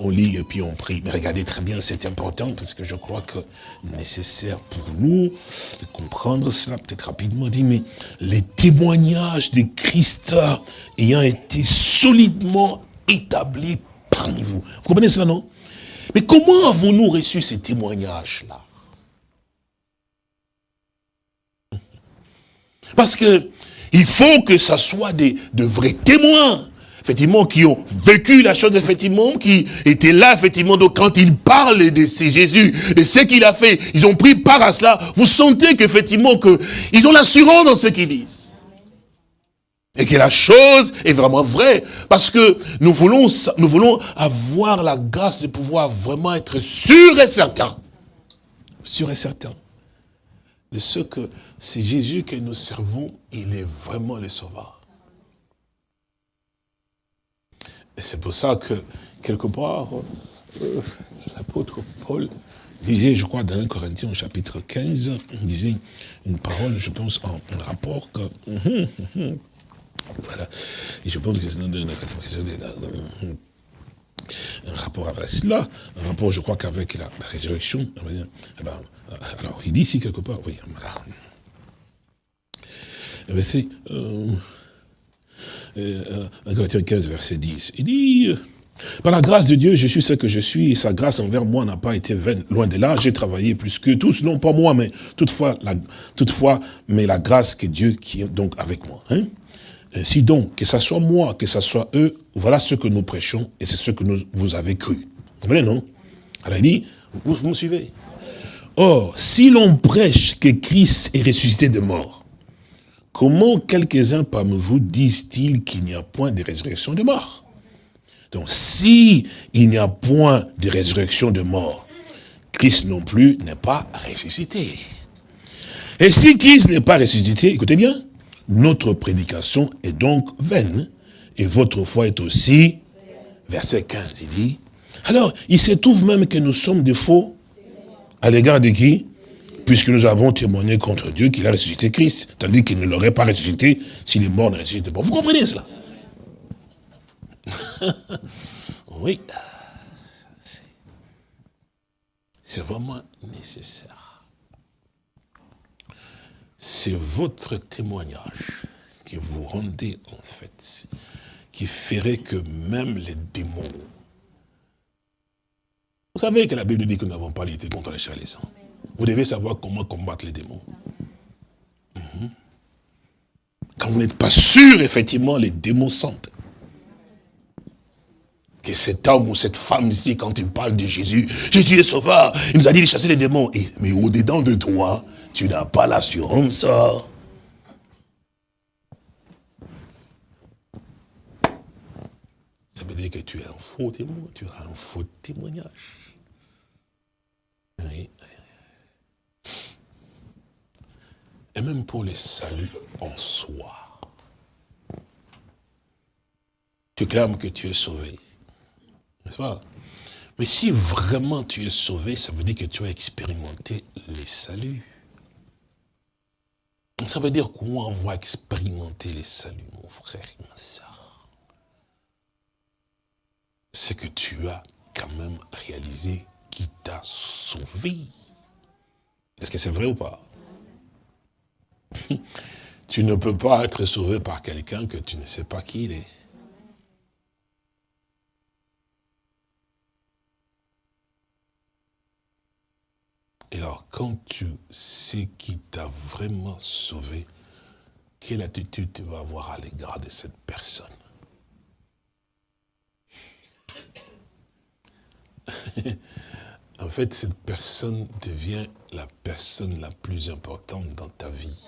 On lit et puis on prie. Mais regardez très bien, c'est important parce que je crois que nécessaire pour nous de comprendre cela peut-être rapidement. dit, mais les témoignages de Christ ayant été solidement établi parmi vous. Vous comprenez cela, non? Mais comment avons-nous reçu ces témoignages-là? Parce que il faut que ça soit de vrais témoins. Effectivement, qui ont vécu la chose, effectivement, qui étaient là, effectivement, donc quand ils parlent de Jésus, de ce qu'il a fait, ils ont pris part à cela, vous sentez qu'effectivement, que ils ont l'assurance dans ce qu'ils disent. Et que la chose est vraiment vraie. Parce que nous voulons, nous voulons avoir la grâce de pouvoir vraiment être sûr et certain. Sûr et certain. De ce que c'est Jésus que nous servons, il est vraiment le sauveur. Et c'est pour ça que, quelque part, euh, l'apôtre Paul disait, je crois, dans 1 Corinthiens, chapitre 15, il disait une parole, je pense, en, rapport que... Hum, hum, hum, voilà. Et je pense que c'est dans un rapport avec cela, un rapport, je crois, qu'avec la, résurrection. Eh ben, alors, il dit ici quelque part, oui, voilà. Verset, euh, 1 euh, Corinthiens 15, verset 10. Il dit, par la grâce de Dieu, je suis ce que je suis, et sa grâce envers moi n'a pas été vaine. Loin de là, j'ai travaillé plus que tous, non pas moi, mais toutefois, la, toutefois, mais la grâce que Dieu qui est donc avec moi. Hein? Ainsi donc, que ce soit moi, que ce soit eux, voilà ce que nous prêchons, et c'est ce que nous, vous avez cru. Vous comprenez, non? Alors il dit, vous, vous me suivez Or, si l'on prêche que Christ est ressuscité de mort, Comment quelques-uns parmi vous disent-ils qu'il n'y a point de résurrection de mort? Donc, si il n'y a point de résurrection de mort, Christ non plus n'est pas ressuscité. Et si Christ n'est pas ressuscité, écoutez bien, notre prédication est donc vaine, et votre foi est aussi, verset 15, il dit, alors, il se trouve même que nous sommes des faux, à l'égard de qui? Puisque nous avons témoigné contre Dieu qu'il a ressuscité Christ, tandis qu'il ne l'aurait pas ressuscité s'il est mort ne ressuscite pas. Vous comprenez cela? Oui. C'est vraiment nécessaire. C'est votre témoignage que vous rendez en fait, qui ferait que même les démons... Vous savez que la Bible dit que nous n'avons pas lutté contre les les sangs. Vous devez savoir comment combattre les démons. Mhm. Quand vous n'êtes pas sûr, effectivement, les démons sentent. Que cet homme ou cette femme ici, quand il parle de Jésus, Jésus est sauveur, il nous a dit de chasser les démons. mais au-dedans de toi, tu n'as pas l'assurance. Ça veut dire que tu es un faux témoin, tu as un faux témoignage. Oui. Et même pour les saluts en soi. Tu clames que tu es sauvé, n'est-ce pas? Mais si vraiment tu es sauvé, ça veut dire que tu as expérimenté les saluts. Ça veut dire comment on va expérimenter les saluts, mon frère et ma soeur C'est que tu as quand même réalisé qui t'a sauvé. Est-ce que c'est vrai ou pas? Tu ne peux pas être sauvé par quelqu'un que tu ne sais pas qui il est. Et alors, quand tu sais qui t'a vraiment sauvé, quelle attitude tu vas avoir à l'égard de cette personne? En fait, cette personne devient la personne la plus importante dans ta vie.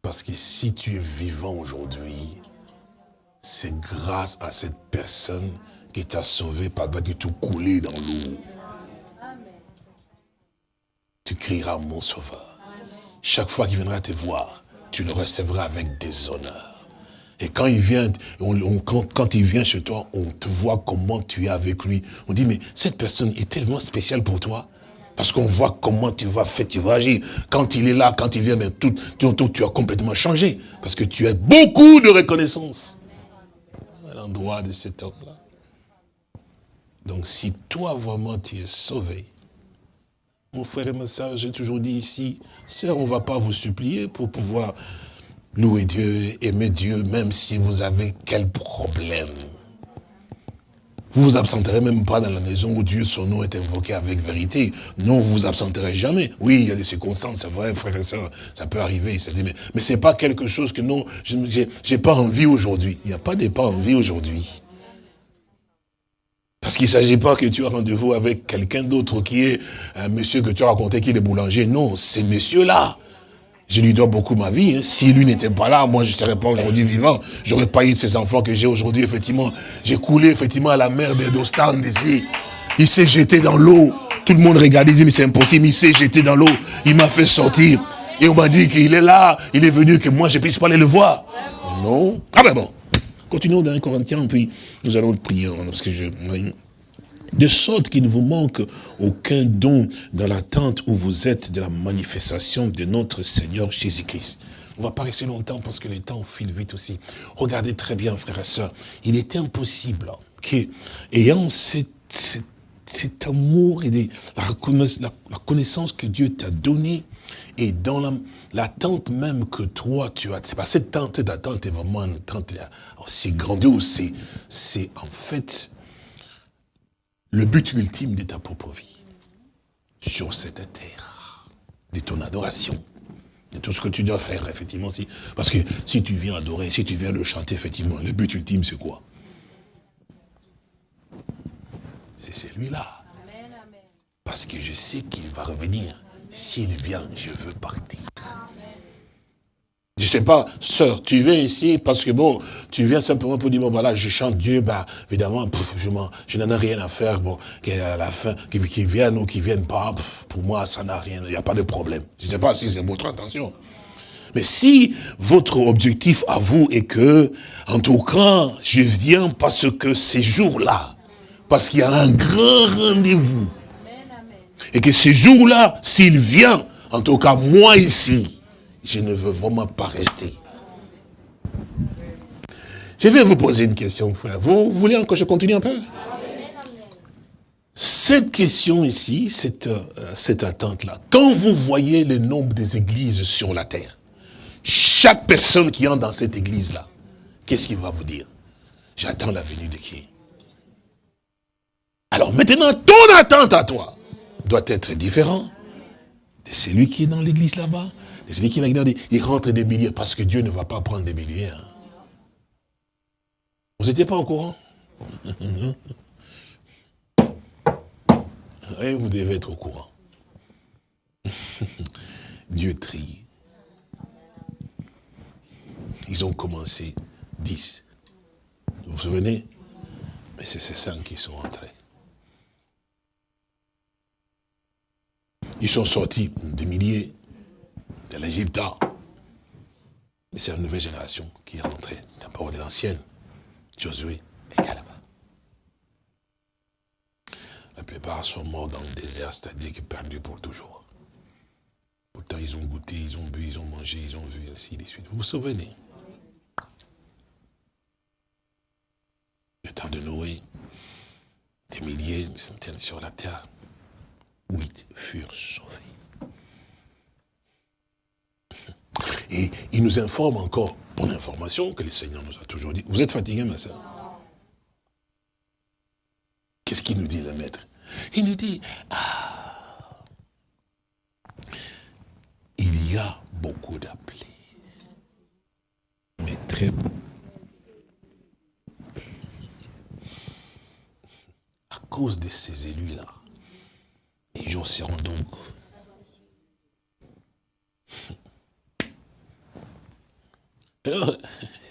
Parce que si tu es vivant aujourd'hui, c'est grâce à cette personne qui t'a sauvé par que tu coulé dans l'eau. Tu crieras mon sauveur. Chaque fois qu'il viendra te voir, tu le recevras avec des honneurs. Et quand il vient, quand, il vient chez toi, on te voit comment tu es avec lui. On dit, mais cette personne est tellement spéciale pour toi. Parce qu'on voit comment tu vas faire, tu vas agir. Quand il est là, quand il vient, mais tout, tout, tu as complètement changé. Parce que tu as beaucoup de reconnaissance à l'endroit de cet homme-là. Donc si toi vraiment tu es sauvé, mon frère et ma soeur, j'ai toujours dit ici, sœur, on ne va pas vous supplier pour pouvoir louer Dieu, aimer Dieu, même si vous avez quel problème. Vous vous absenterez même pas dans la maison où Dieu, son nom est invoqué avec vérité. Non, vous vous absenterez jamais. Oui, il y a des circonstances, c'est vrai, frères et sœurs, ça peut arriver. Mais, mais c'est pas quelque chose que non, j'ai pas envie aujourd'hui. Il n'y a pas de pas envie aujourd'hui. Parce qu'il ne s'agit pas que tu as rendez-vous avec quelqu'un d'autre qui est un monsieur que tu as raconté qui est boulanger. Non, c'est monsieur-là. Je lui dois beaucoup ma vie. Hein. Si lui n'était pas là, moi je ne serais pas aujourd'hui vivant. J'aurais pas eu ces enfants que j'ai aujourd'hui, effectivement. J'ai coulé, effectivement, à la mer d'Ostan ici. Il s'est jeté dans l'eau. Tout le monde regardait, il dit, mais c'est impossible. Il s'est jeté dans l'eau. Il m'a fait sortir. Et on m'a dit qu'il est là. Il est venu, que moi je puisse pas aller le voir. Non. Ah ben bon. Continuons dans les Corinthiens, puis nous allons prier. Hein, parce de sorte qu'il ne vous manque aucun don dans l'attente où vous êtes de la manifestation de notre Seigneur Jésus-Christ. On va pas rester longtemps parce que le temps file vite aussi. Regardez très bien, frères et sœurs. Il est impossible que, ayant cet, amour et la, connaissance que Dieu t'a donnée, et dans l'attente même que toi tu as, c'est pas cette tente d'attente est vraiment une attente aussi grandiose, c'est en fait le but ultime de ta propre vie sur cette terre, de ton adoration, de tout ce que tu dois faire, effectivement. Si, parce que si tu viens adorer, si tu viens le chanter, effectivement, le but ultime, c'est quoi? C'est celui-là. Parce que je sais qu'il va revenir. S'il vient, je veux partir. Je sais pas, sœur, tu viens ici parce que bon, tu viens simplement pour dire, bon voilà, je chante Dieu, bah évidemment, je, n'en ai rien à faire, bon, qu'à la fin, qu'ils viennent ou qu'ils viennent pas, pour moi, ça n'a rien, il n'y a pas de problème. Je sais pas si c'est votre intention. Mais si votre objectif à vous est que, en tout cas, je viens parce que ces jours-là, parce qu'il y a un grand rendez-vous, et que ces jours-là, s'il vient, en tout cas, moi ici, je ne veux vraiment pas rester. Je vais vous poser une question, frère. Vous voulez que je continue un peu? Cette question ici, cette, euh, cette attente-là, quand vous voyez le nombre des églises sur la terre, chaque personne qui entre dans cette église-là, qu'est-ce qu'il va vous dire? J'attends la venue de qui? Alors maintenant, ton attente à toi doit être différente de celui qui est dans l'église là-bas, c'est qui il rentre des milliers parce que Dieu ne va pas prendre des milliers. Hein. Vous n'étiez pas au courant? Et vous devez être au courant. Dieu trie. Ils ont commencé 10. Vous vous souvenez? Mais c'est ces cinq qui sont entrés. Ils sont sortis des milliers, de l'Égypte. Mais c'est la nouvelle génération qui est rentrée. D'abord les anciennes, Josué et Caleb. La plupart sont morts dans le désert, c'est-à-dire qu'ils perdus pour toujours. Pourtant, ils ont goûté, ils ont bu, ils ont mangé, ils ont vu, ainsi de suite. Vous vous souvenez? Le temps de Noé, des milliers, des centaines sur la terre, huit furent sauvés. Et il nous informe encore, pour l'information, que le Seigneur nous a toujours dit. Vous êtes fatigué, ma soeur Qu'est-ce qu'il nous dit, le maître? Il nous dit, ah, il y a beaucoup d'appelés. Mais très à cause de ces élus-là, les jours seront donc Alors,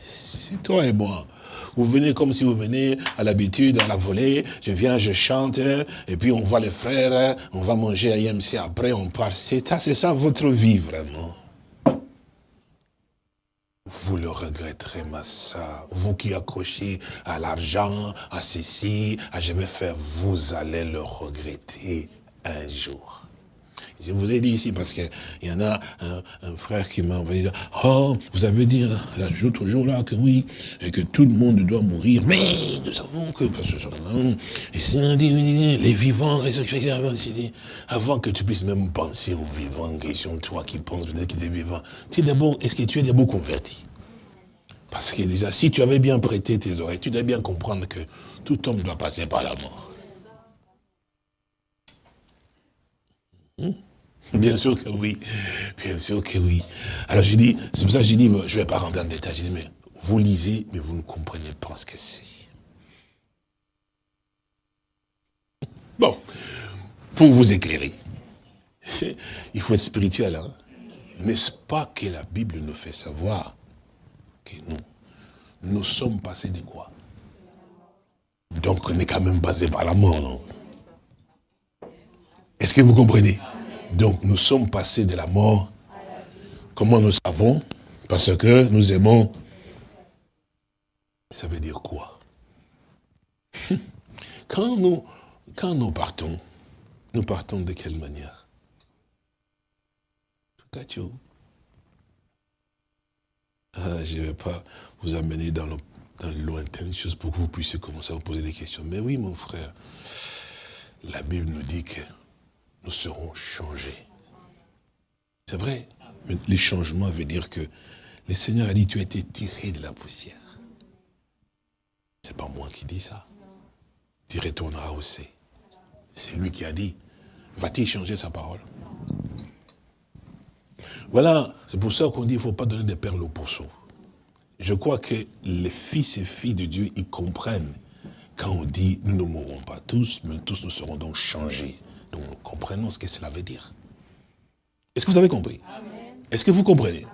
c'est toi et moi. Vous venez comme si vous venez à l'habitude, à la volée, je viens, je chante, et puis on voit les frères, on va manger à IMC après, on part. C'est ça, c'est ça votre vie vraiment. Vous le regretterez, ma soeur. Vous qui accrochez à l'argent, à ceci, à je vais faire, vous allez le regretter un jour. Je vous ai dit ici parce qu'il y en a un, frère qui m'a envoyé oh, vous avez dit là, toujours là que oui, et que tout le monde doit mourir, mais nous savons que, parce que et les vivants, avant que tu puisses même penser aux vivants, question, toi qui penses peut-être qu'il est vivant, tu d'abord, est-ce que tu es d'abord converti? Parce que déjà, si tu avais bien prêté tes oreilles, tu devais bien comprendre que tout homme doit passer par la mort. Hmm? Bien sûr que oui. Bien sûr que oui. Alors j'ai dit, c'est pour ça que j'ai dit, je ne vais pas rentrer dans le détail. J'ai dit, mais vous lisez, mais vous ne comprenez pas ce que c'est. Bon, pour vous éclairer, il faut être spirituel. Hein? N'est-ce pas que la Bible nous fait savoir que nous, nous sommes passés de quoi? Donc on est quand même passé par la mort, non? Est-ce que vous comprenez? Donc nous sommes passés de la mort. Comment nous savons? Parce que nous aimons. Ça veut dire quoi? Quand nous, quand nous partons, nous partons de quelle manière? Ah, je ne vais pas vous amener dans le, dans le lointain, chose pour que vous puissiez commencer à vous poser des questions. Mais oui, mon frère, la Bible nous dit que nous serons changés. C'est vrai. Mais les changements veut dire que le Seigneur a dit, tu as été tiré de la poussière. C'est pas moi qui dis ça. Tu retourneras au C. C'est lui qui a dit. Va-t-il changer sa parole? Voilà, c'est pour ça qu'on dit qu'il ne faut pas donner des perles aux pourceaux. Je crois que les fils et filles de Dieu, ils comprennent quand on dit nous ne mourrons pas tous, mais tous nous serons donc changés. Donc nous comprenons ce que cela veut dire. Est-ce que vous avez compris? Est-ce que vous comprenez?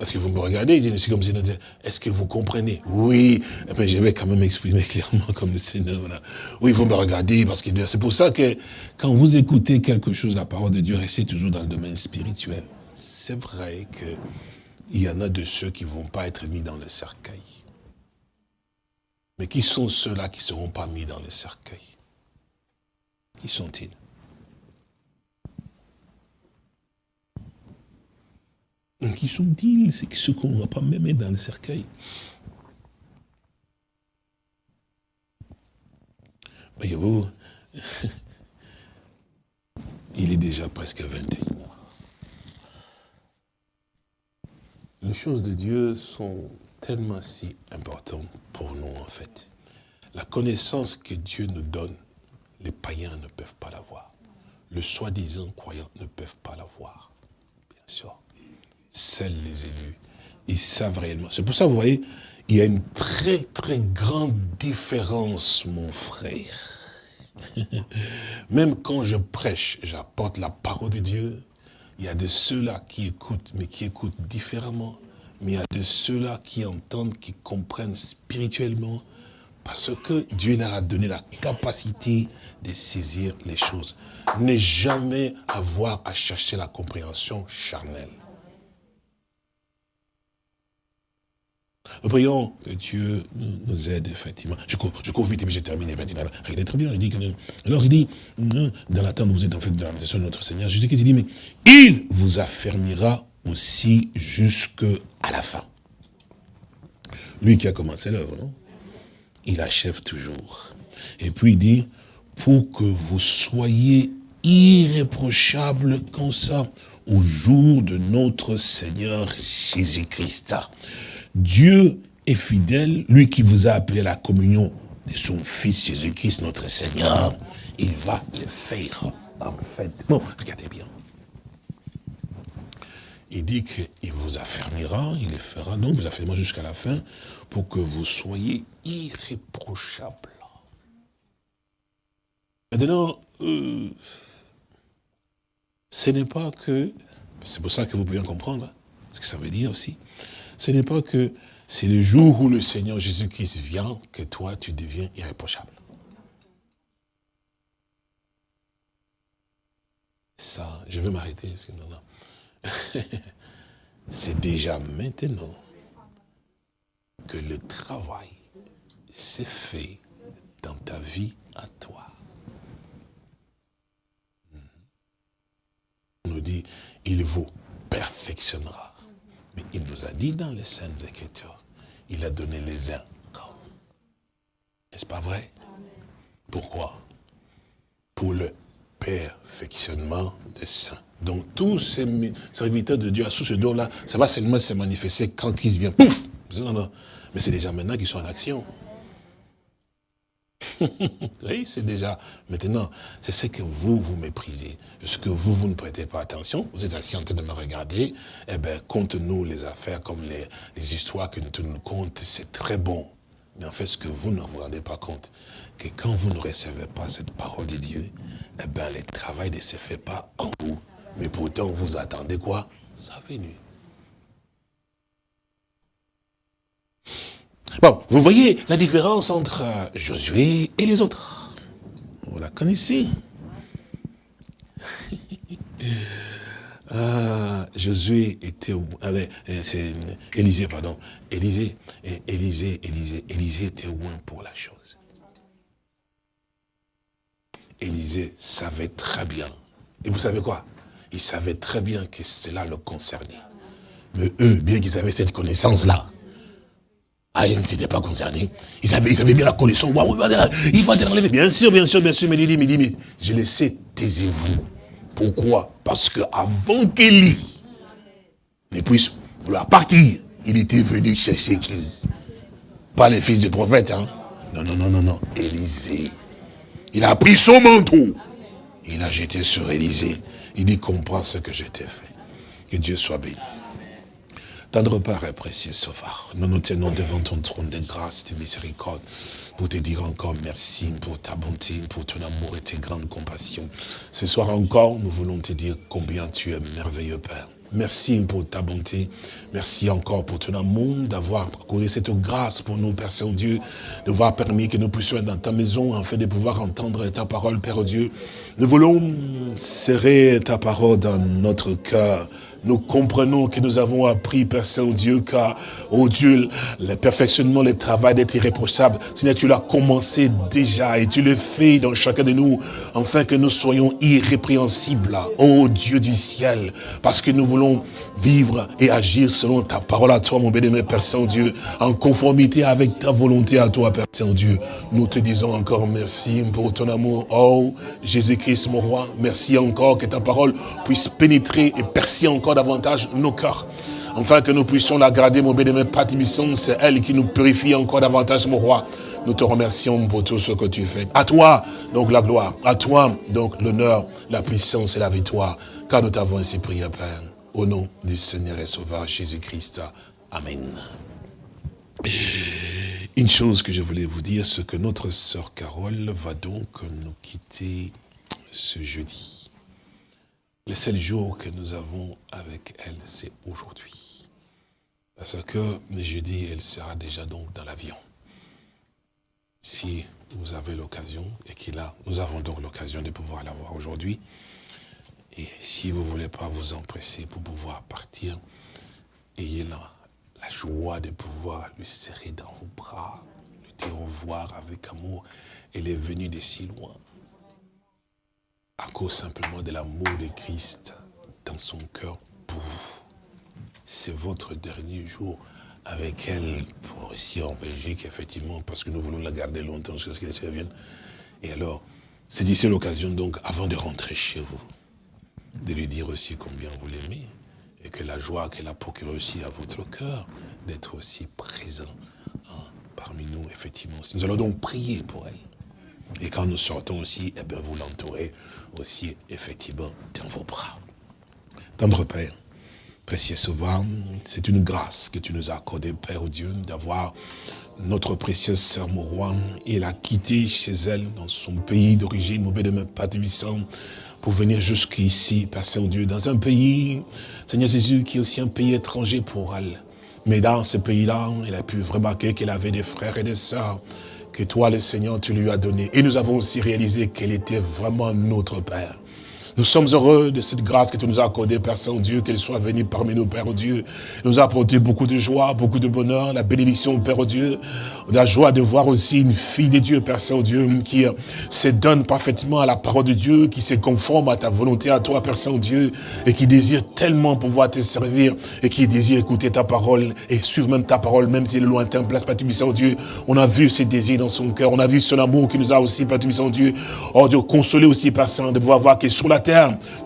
Parce que vous me regardez, je suis comme si est-ce que vous comprenez? Oui, mais eh je vais quand même exprimer clairement comme le Seigneur. Oui, vous me regardez, parce que c'est pour ça que quand vous écoutez quelque chose, la parole de Dieu, restez toujours dans le domaine spirituel. C'est vrai qu'il y en a de ceux qui ne vont pas être mis dans le cercueil. Mais qui sont ceux-là qui ne seront pas mis dans le cercueil? Qui sont-ils? Qui sont-ils C'est ceux qu'on ne va pas même mettre dans le cercueil. Voyez-vous, il est déjà presque 21 les choses de Dieu sont tellement si importantes pour nous en fait. La connaissance que Dieu nous donne, les païens ne peuvent pas l'avoir. Le soi-disant croyant ne peuvent pas l'avoir. Bien sûr. Seuls les élus, ils savent réellement. C'est pour ça, vous voyez, il y a une très très grande différence, mon frère. Même quand je prêche, j'apporte la parole de Dieu, il y a de ceux-là qui écoutent, mais qui écoutent différemment. Mais il y a de ceux-là qui entendent, qui comprennent spirituellement, parce que Dieu leur a donné la capacité de saisir les choses. Ne jamais avoir à chercher la compréhension charnelle. Prions que Dieu nous aide, effectivement. Je cours, je vite et puis j'ai terminé. Regardez très bien. Il dit, alors il dit, dans l'attente, vous êtes en fait dans la de notre Seigneur. Jésus-Christ dit, mais il vous affermira aussi jusqu'à la fin. Lui qui a commencé l'œuvre, non? Il achève toujours. Et puis il dit, pour que vous soyez irréprochables comme ça, au jour de notre Seigneur Jésus-Christ. Dieu est fidèle, lui qui vous a appelé à la communion de son Fils Jésus-Christ, notre Seigneur, il va le faire, en fait. Bon, regardez bien. Il dit qu'il vous affermira, il le fera, donc vous affermira jusqu'à la fin, pour que vous soyez irréprochables. Maintenant, euh, ce n'est pas que, c'est pour ça que vous pouvez en comprendre, hein, ce que ça veut dire aussi, ce n'est pas que c'est le jour où le Seigneur Jésus-Christ vient que toi, tu deviens irréprochable. Ça, je vais m'arrêter, non, c'est déjà maintenant que le travail s'est fait dans ta vie à toi. On nous dit, il vous perfectionnera. Mais il nous a dit dans les Saintes Écritures, il a donné les uns N'est-ce pas vrai? Pourquoi? Pour le perfectionnement des saints. Donc tous ces serviteurs de Dieu, sous ce don-là, ça va seulement se manifester quand Christ vient. Pouf Non, non. Mais c'est déjà maintenant qu'ils sont en action. oui, c'est déjà. Maintenant, c'est ce que vous, vous méprisez. Ce que vous, vous ne prêtez pas attention. Vous êtes assis en train de me regarder. Eh bien, compte-nous les affaires comme les, histoires que nous nous compte. C'est très bon. Mais en fait, ce que vous ne vous rendez pas compte, que quand vous ne recevez pas cette parole de Dieu, eh bien, le travail ne se fait pas en vous. Mais pourtant, vous attendez quoi? Sa venue. Bon, vous voyez la différence entre euh, Josué et les autres. Vous la connaissez. Ah, Josué était, avait, euh, c'est Élisée, pardon, Élisée, Élisée, Élisée, Élisée était loin pour la chose. Élisée savait très bien. Et vous savez quoi? Il savait très bien que cela le concernait. Mais eux, bien qu'ils avaient cette connaissance-là, ah, ils n'étaient pas concernés. Ils avaient, bien la connaissance. il va te enlever. Bien sûr, bien sûr, bien sûr. Mais il dit, mais, mais je le sais, taisez-vous. Pourquoi? Parce que avant qu'Élie ne puisse vouloir partir, il était venu chercher qui Pas les fils du prophète, hein Non, non, non, non, non. Élisée. Il a pris son manteau. Il a jeté sur Élisée. Il dit, comprends ce que je t'ai fait. Que Dieu soit béni. Tendre Père et précieux Sauveur, nous nous tenons devant ton trône de grâce, de miséricorde, pour te dire encore merci pour ta bonté, pour ton amour et tes grandes compassions. Ce soir encore, nous voulons te dire combien tu es merveilleux, Père. Merci pour ta bonté. Merci encore pour ton amour, d'avoir accordé cette grâce pour nous, Père Saint-Dieu, de voir permis que nous puissions être dans ta maison, afin de pouvoir entendre ta parole, Père Dieu. Nous voulons serrer ta parole dans notre cœur, nous comprenons que nous avons appris, Père Saint-Dieu, car, oh Dieu, le perfectionnement, le travail d'être irréprochable, Seigneur, tu l'as commencé déjà et tu le fais dans chacun de nous, afin que nous soyons irrépréhensibles, oh Dieu du ciel, parce que nous voulons vivre et agir selon ta parole à toi, mon bénémoine Père Saint-Dieu, en conformité avec ta volonté à toi, Père Saint-Dieu. Nous te disons encore merci pour ton amour, oh Jésus-Christ, mon roi, merci encore que ta parole puisse pénétrer et percer encore davantage nos cœurs. Enfin, que nous puissions la mon bénémoine Patibisson, c'est elle qui nous purifie encore davantage, mon roi. Nous te remercions pour tout ce que tu fais. À toi, donc, la gloire. À toi, donc, l'honneur, la puissance et la victoire. Car nous t'avons ainsi prié, Père. Au nom du Seigneur et Sauveur Jésus-Christ. Amen. Une chose que je voulais vous dire, c'est que notre sœur Carole va donc nous quitter ce jeudi. Le seul jour que nous avons avec elle, c'est aujourd'hui. Parce que le jeudi, elle sera déjà donc dans l'avion. Si vous avez l'occasion, et qu'il a, nous avons donc l'occasion de pouvoir la voir aujourd'hui, et si vous ne voulez pas vous empresser pour pouvoir partir, ayez la, joie de pouvoir lui serrer dans vos bras, lui dire au revoir avec amour. Elle est venue de si loin à cause simplement de l'amour de Christ dans son cœur pour vous. C'est votre dernier jour avec elle, pour ici en Belgique, effectivement, parce que nous voulons la garder longtemps jusqu'à ce qu'elle revienne. Et alors, ici l'occasion donc, avant de rentrer chez vous, de lui dire aussi combien vous l'aimez, et que la joie qu'elle a procurée aussi à votre cœur, d'être aussi présent hein, parmi nous, effectivement. Nous allons donc prier pour elle. Et quand nous sortons aussi, eh bien, vous l'entourez aussi, effectivement, dans vos bras. Tendre Père, précieux Sauveur, c'est une grâce que tu nous as accordée, Père Dieu, d'avoir notre précieuse sœur Mourouane. Elle a quitté chez elle, dans son pays d'origine, mauvais de Père pour venir jusqu'ici, Père Saint-Dieu, dans un pays, Seigneur Jésus, qui est aussi un pays étranger pour elle. Mais dans ce pays-là, elle a pu remarquer qu'elle avait des frères et des sœurs que toi, le Seigneur, tu lui as donné. Et nous avons aussi réalisé qu'elle était vraiment notre Père. Nous sommes heureux de cette grâce que tu nous as accordée, Père Saint-Dieu, qu'elle soit venue parmi nous, Père Dieu. Elle nous a apporté beaucoup de joie, beaucoup de bonheur, la bénédiction, Père Dieu. La joie de voir aussi une fille de Dieu, Père Saint-Dieu, qui euh, se donne parfaitement à la parole de Dieu, qui se conforme à ta volonté, à toi, Père Saint-Dieu, et qui désire tellement pouvoir te servir, et qui désire écouter ta parole, et suivre même ta parole, même si est lointain, place, Père Saint-Dieu. On a vu ses désirs dans son cœur, on a vu son amour qui nous a aussi, Père Saint-Dieu, oh Dieu, consolé aussi, Père Saint, de pouvoir voir que sur la terre,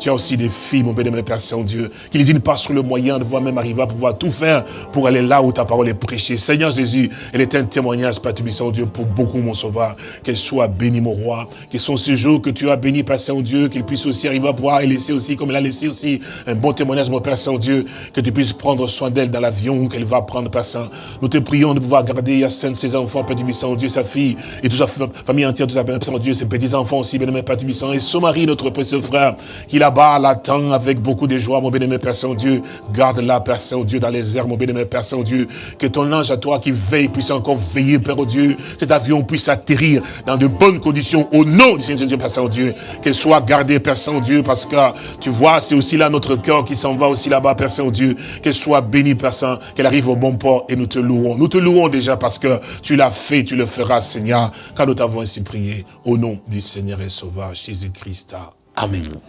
tu as aussi des filles, mon béni, Père Saint-Dieu, qui n'hésitent pas sur le moyen de voir même arriver à pouvoir tout faire pour aller là où ta parole est prêchée. Seigneur Jésus, elle est un témoignage, Père Saint-Dieu, pour beaucoup, mon sauveur. Qu'elle soit bénie, mon roi. Qu'ils sont ces jours que tu as béni, Père Saint-Dieu, qu'il puisse aussi arriver à pouvoir et laisser aussi, comme elle a laissé aussi, un bon témoignage, mon Père Saint-Dieu, que tu puisses prendre soin d'elle dans l'avion qu'elle va prendre, Père Saint. Nous te prions de pouvoir garder Yacine, ses enfants, Père Saint-Dieu, sa fille, et toute sa famille entière, toute la Père Saint-Dieu, ses petits-enfants aussi, Père Saint, et son mari, notre précieux frère, qui là-bas l'attend avec beaucoup de joie, mon bien-aimé Père Saint-Dieu. Garde-la, Père Saint-Dieu, dans les airs, mon bien-aimé Père Saint-Dieu. Que ton ange à toi qui veille puisse encore veiller, Père Dieu. Cet avion puisse atterrir dans de bonnes conditions au nom du Seigneur Dieu, Père Saint-Dieu. Qu'elle soit gardée, Père Saint-Dieu, parce que tu vois, c'est aussi là notre cœur qui s'en va aussi là-bas, Père Saint-Dieu. Qu'elle soit bénie, Père Saint, qu'elle arrive au bon port et nous te louons. Nous te louons déjà parce que tu l'as fait, tu le feras, Seigneur, car nous t'avons ainsi prié. Au nom du Seigneur et Sauveur, Jésus-Christ. Amen.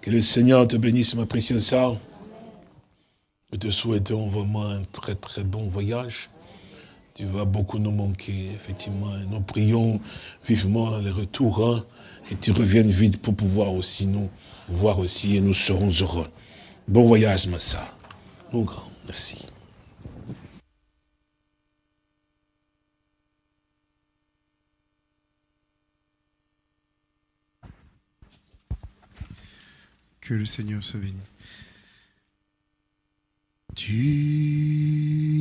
Que le Seigneur te bénisse, ma précieuse sœur. Nous te souhaitons vraiment un très très bon voyage. Tu vas beaucoup nous manquer, effectivement. Nous prions vivement le retour, hein, que tu reviennes vite pour pouvoir aussi nous voir aussi et nous serons heureux. Bon voyage, ma sœur. Mon grand, merci. Que le Seigneur se bénisse. Tu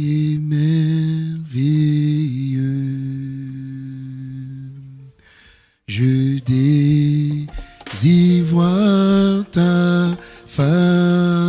es merveilleux. Je désire voir ta face.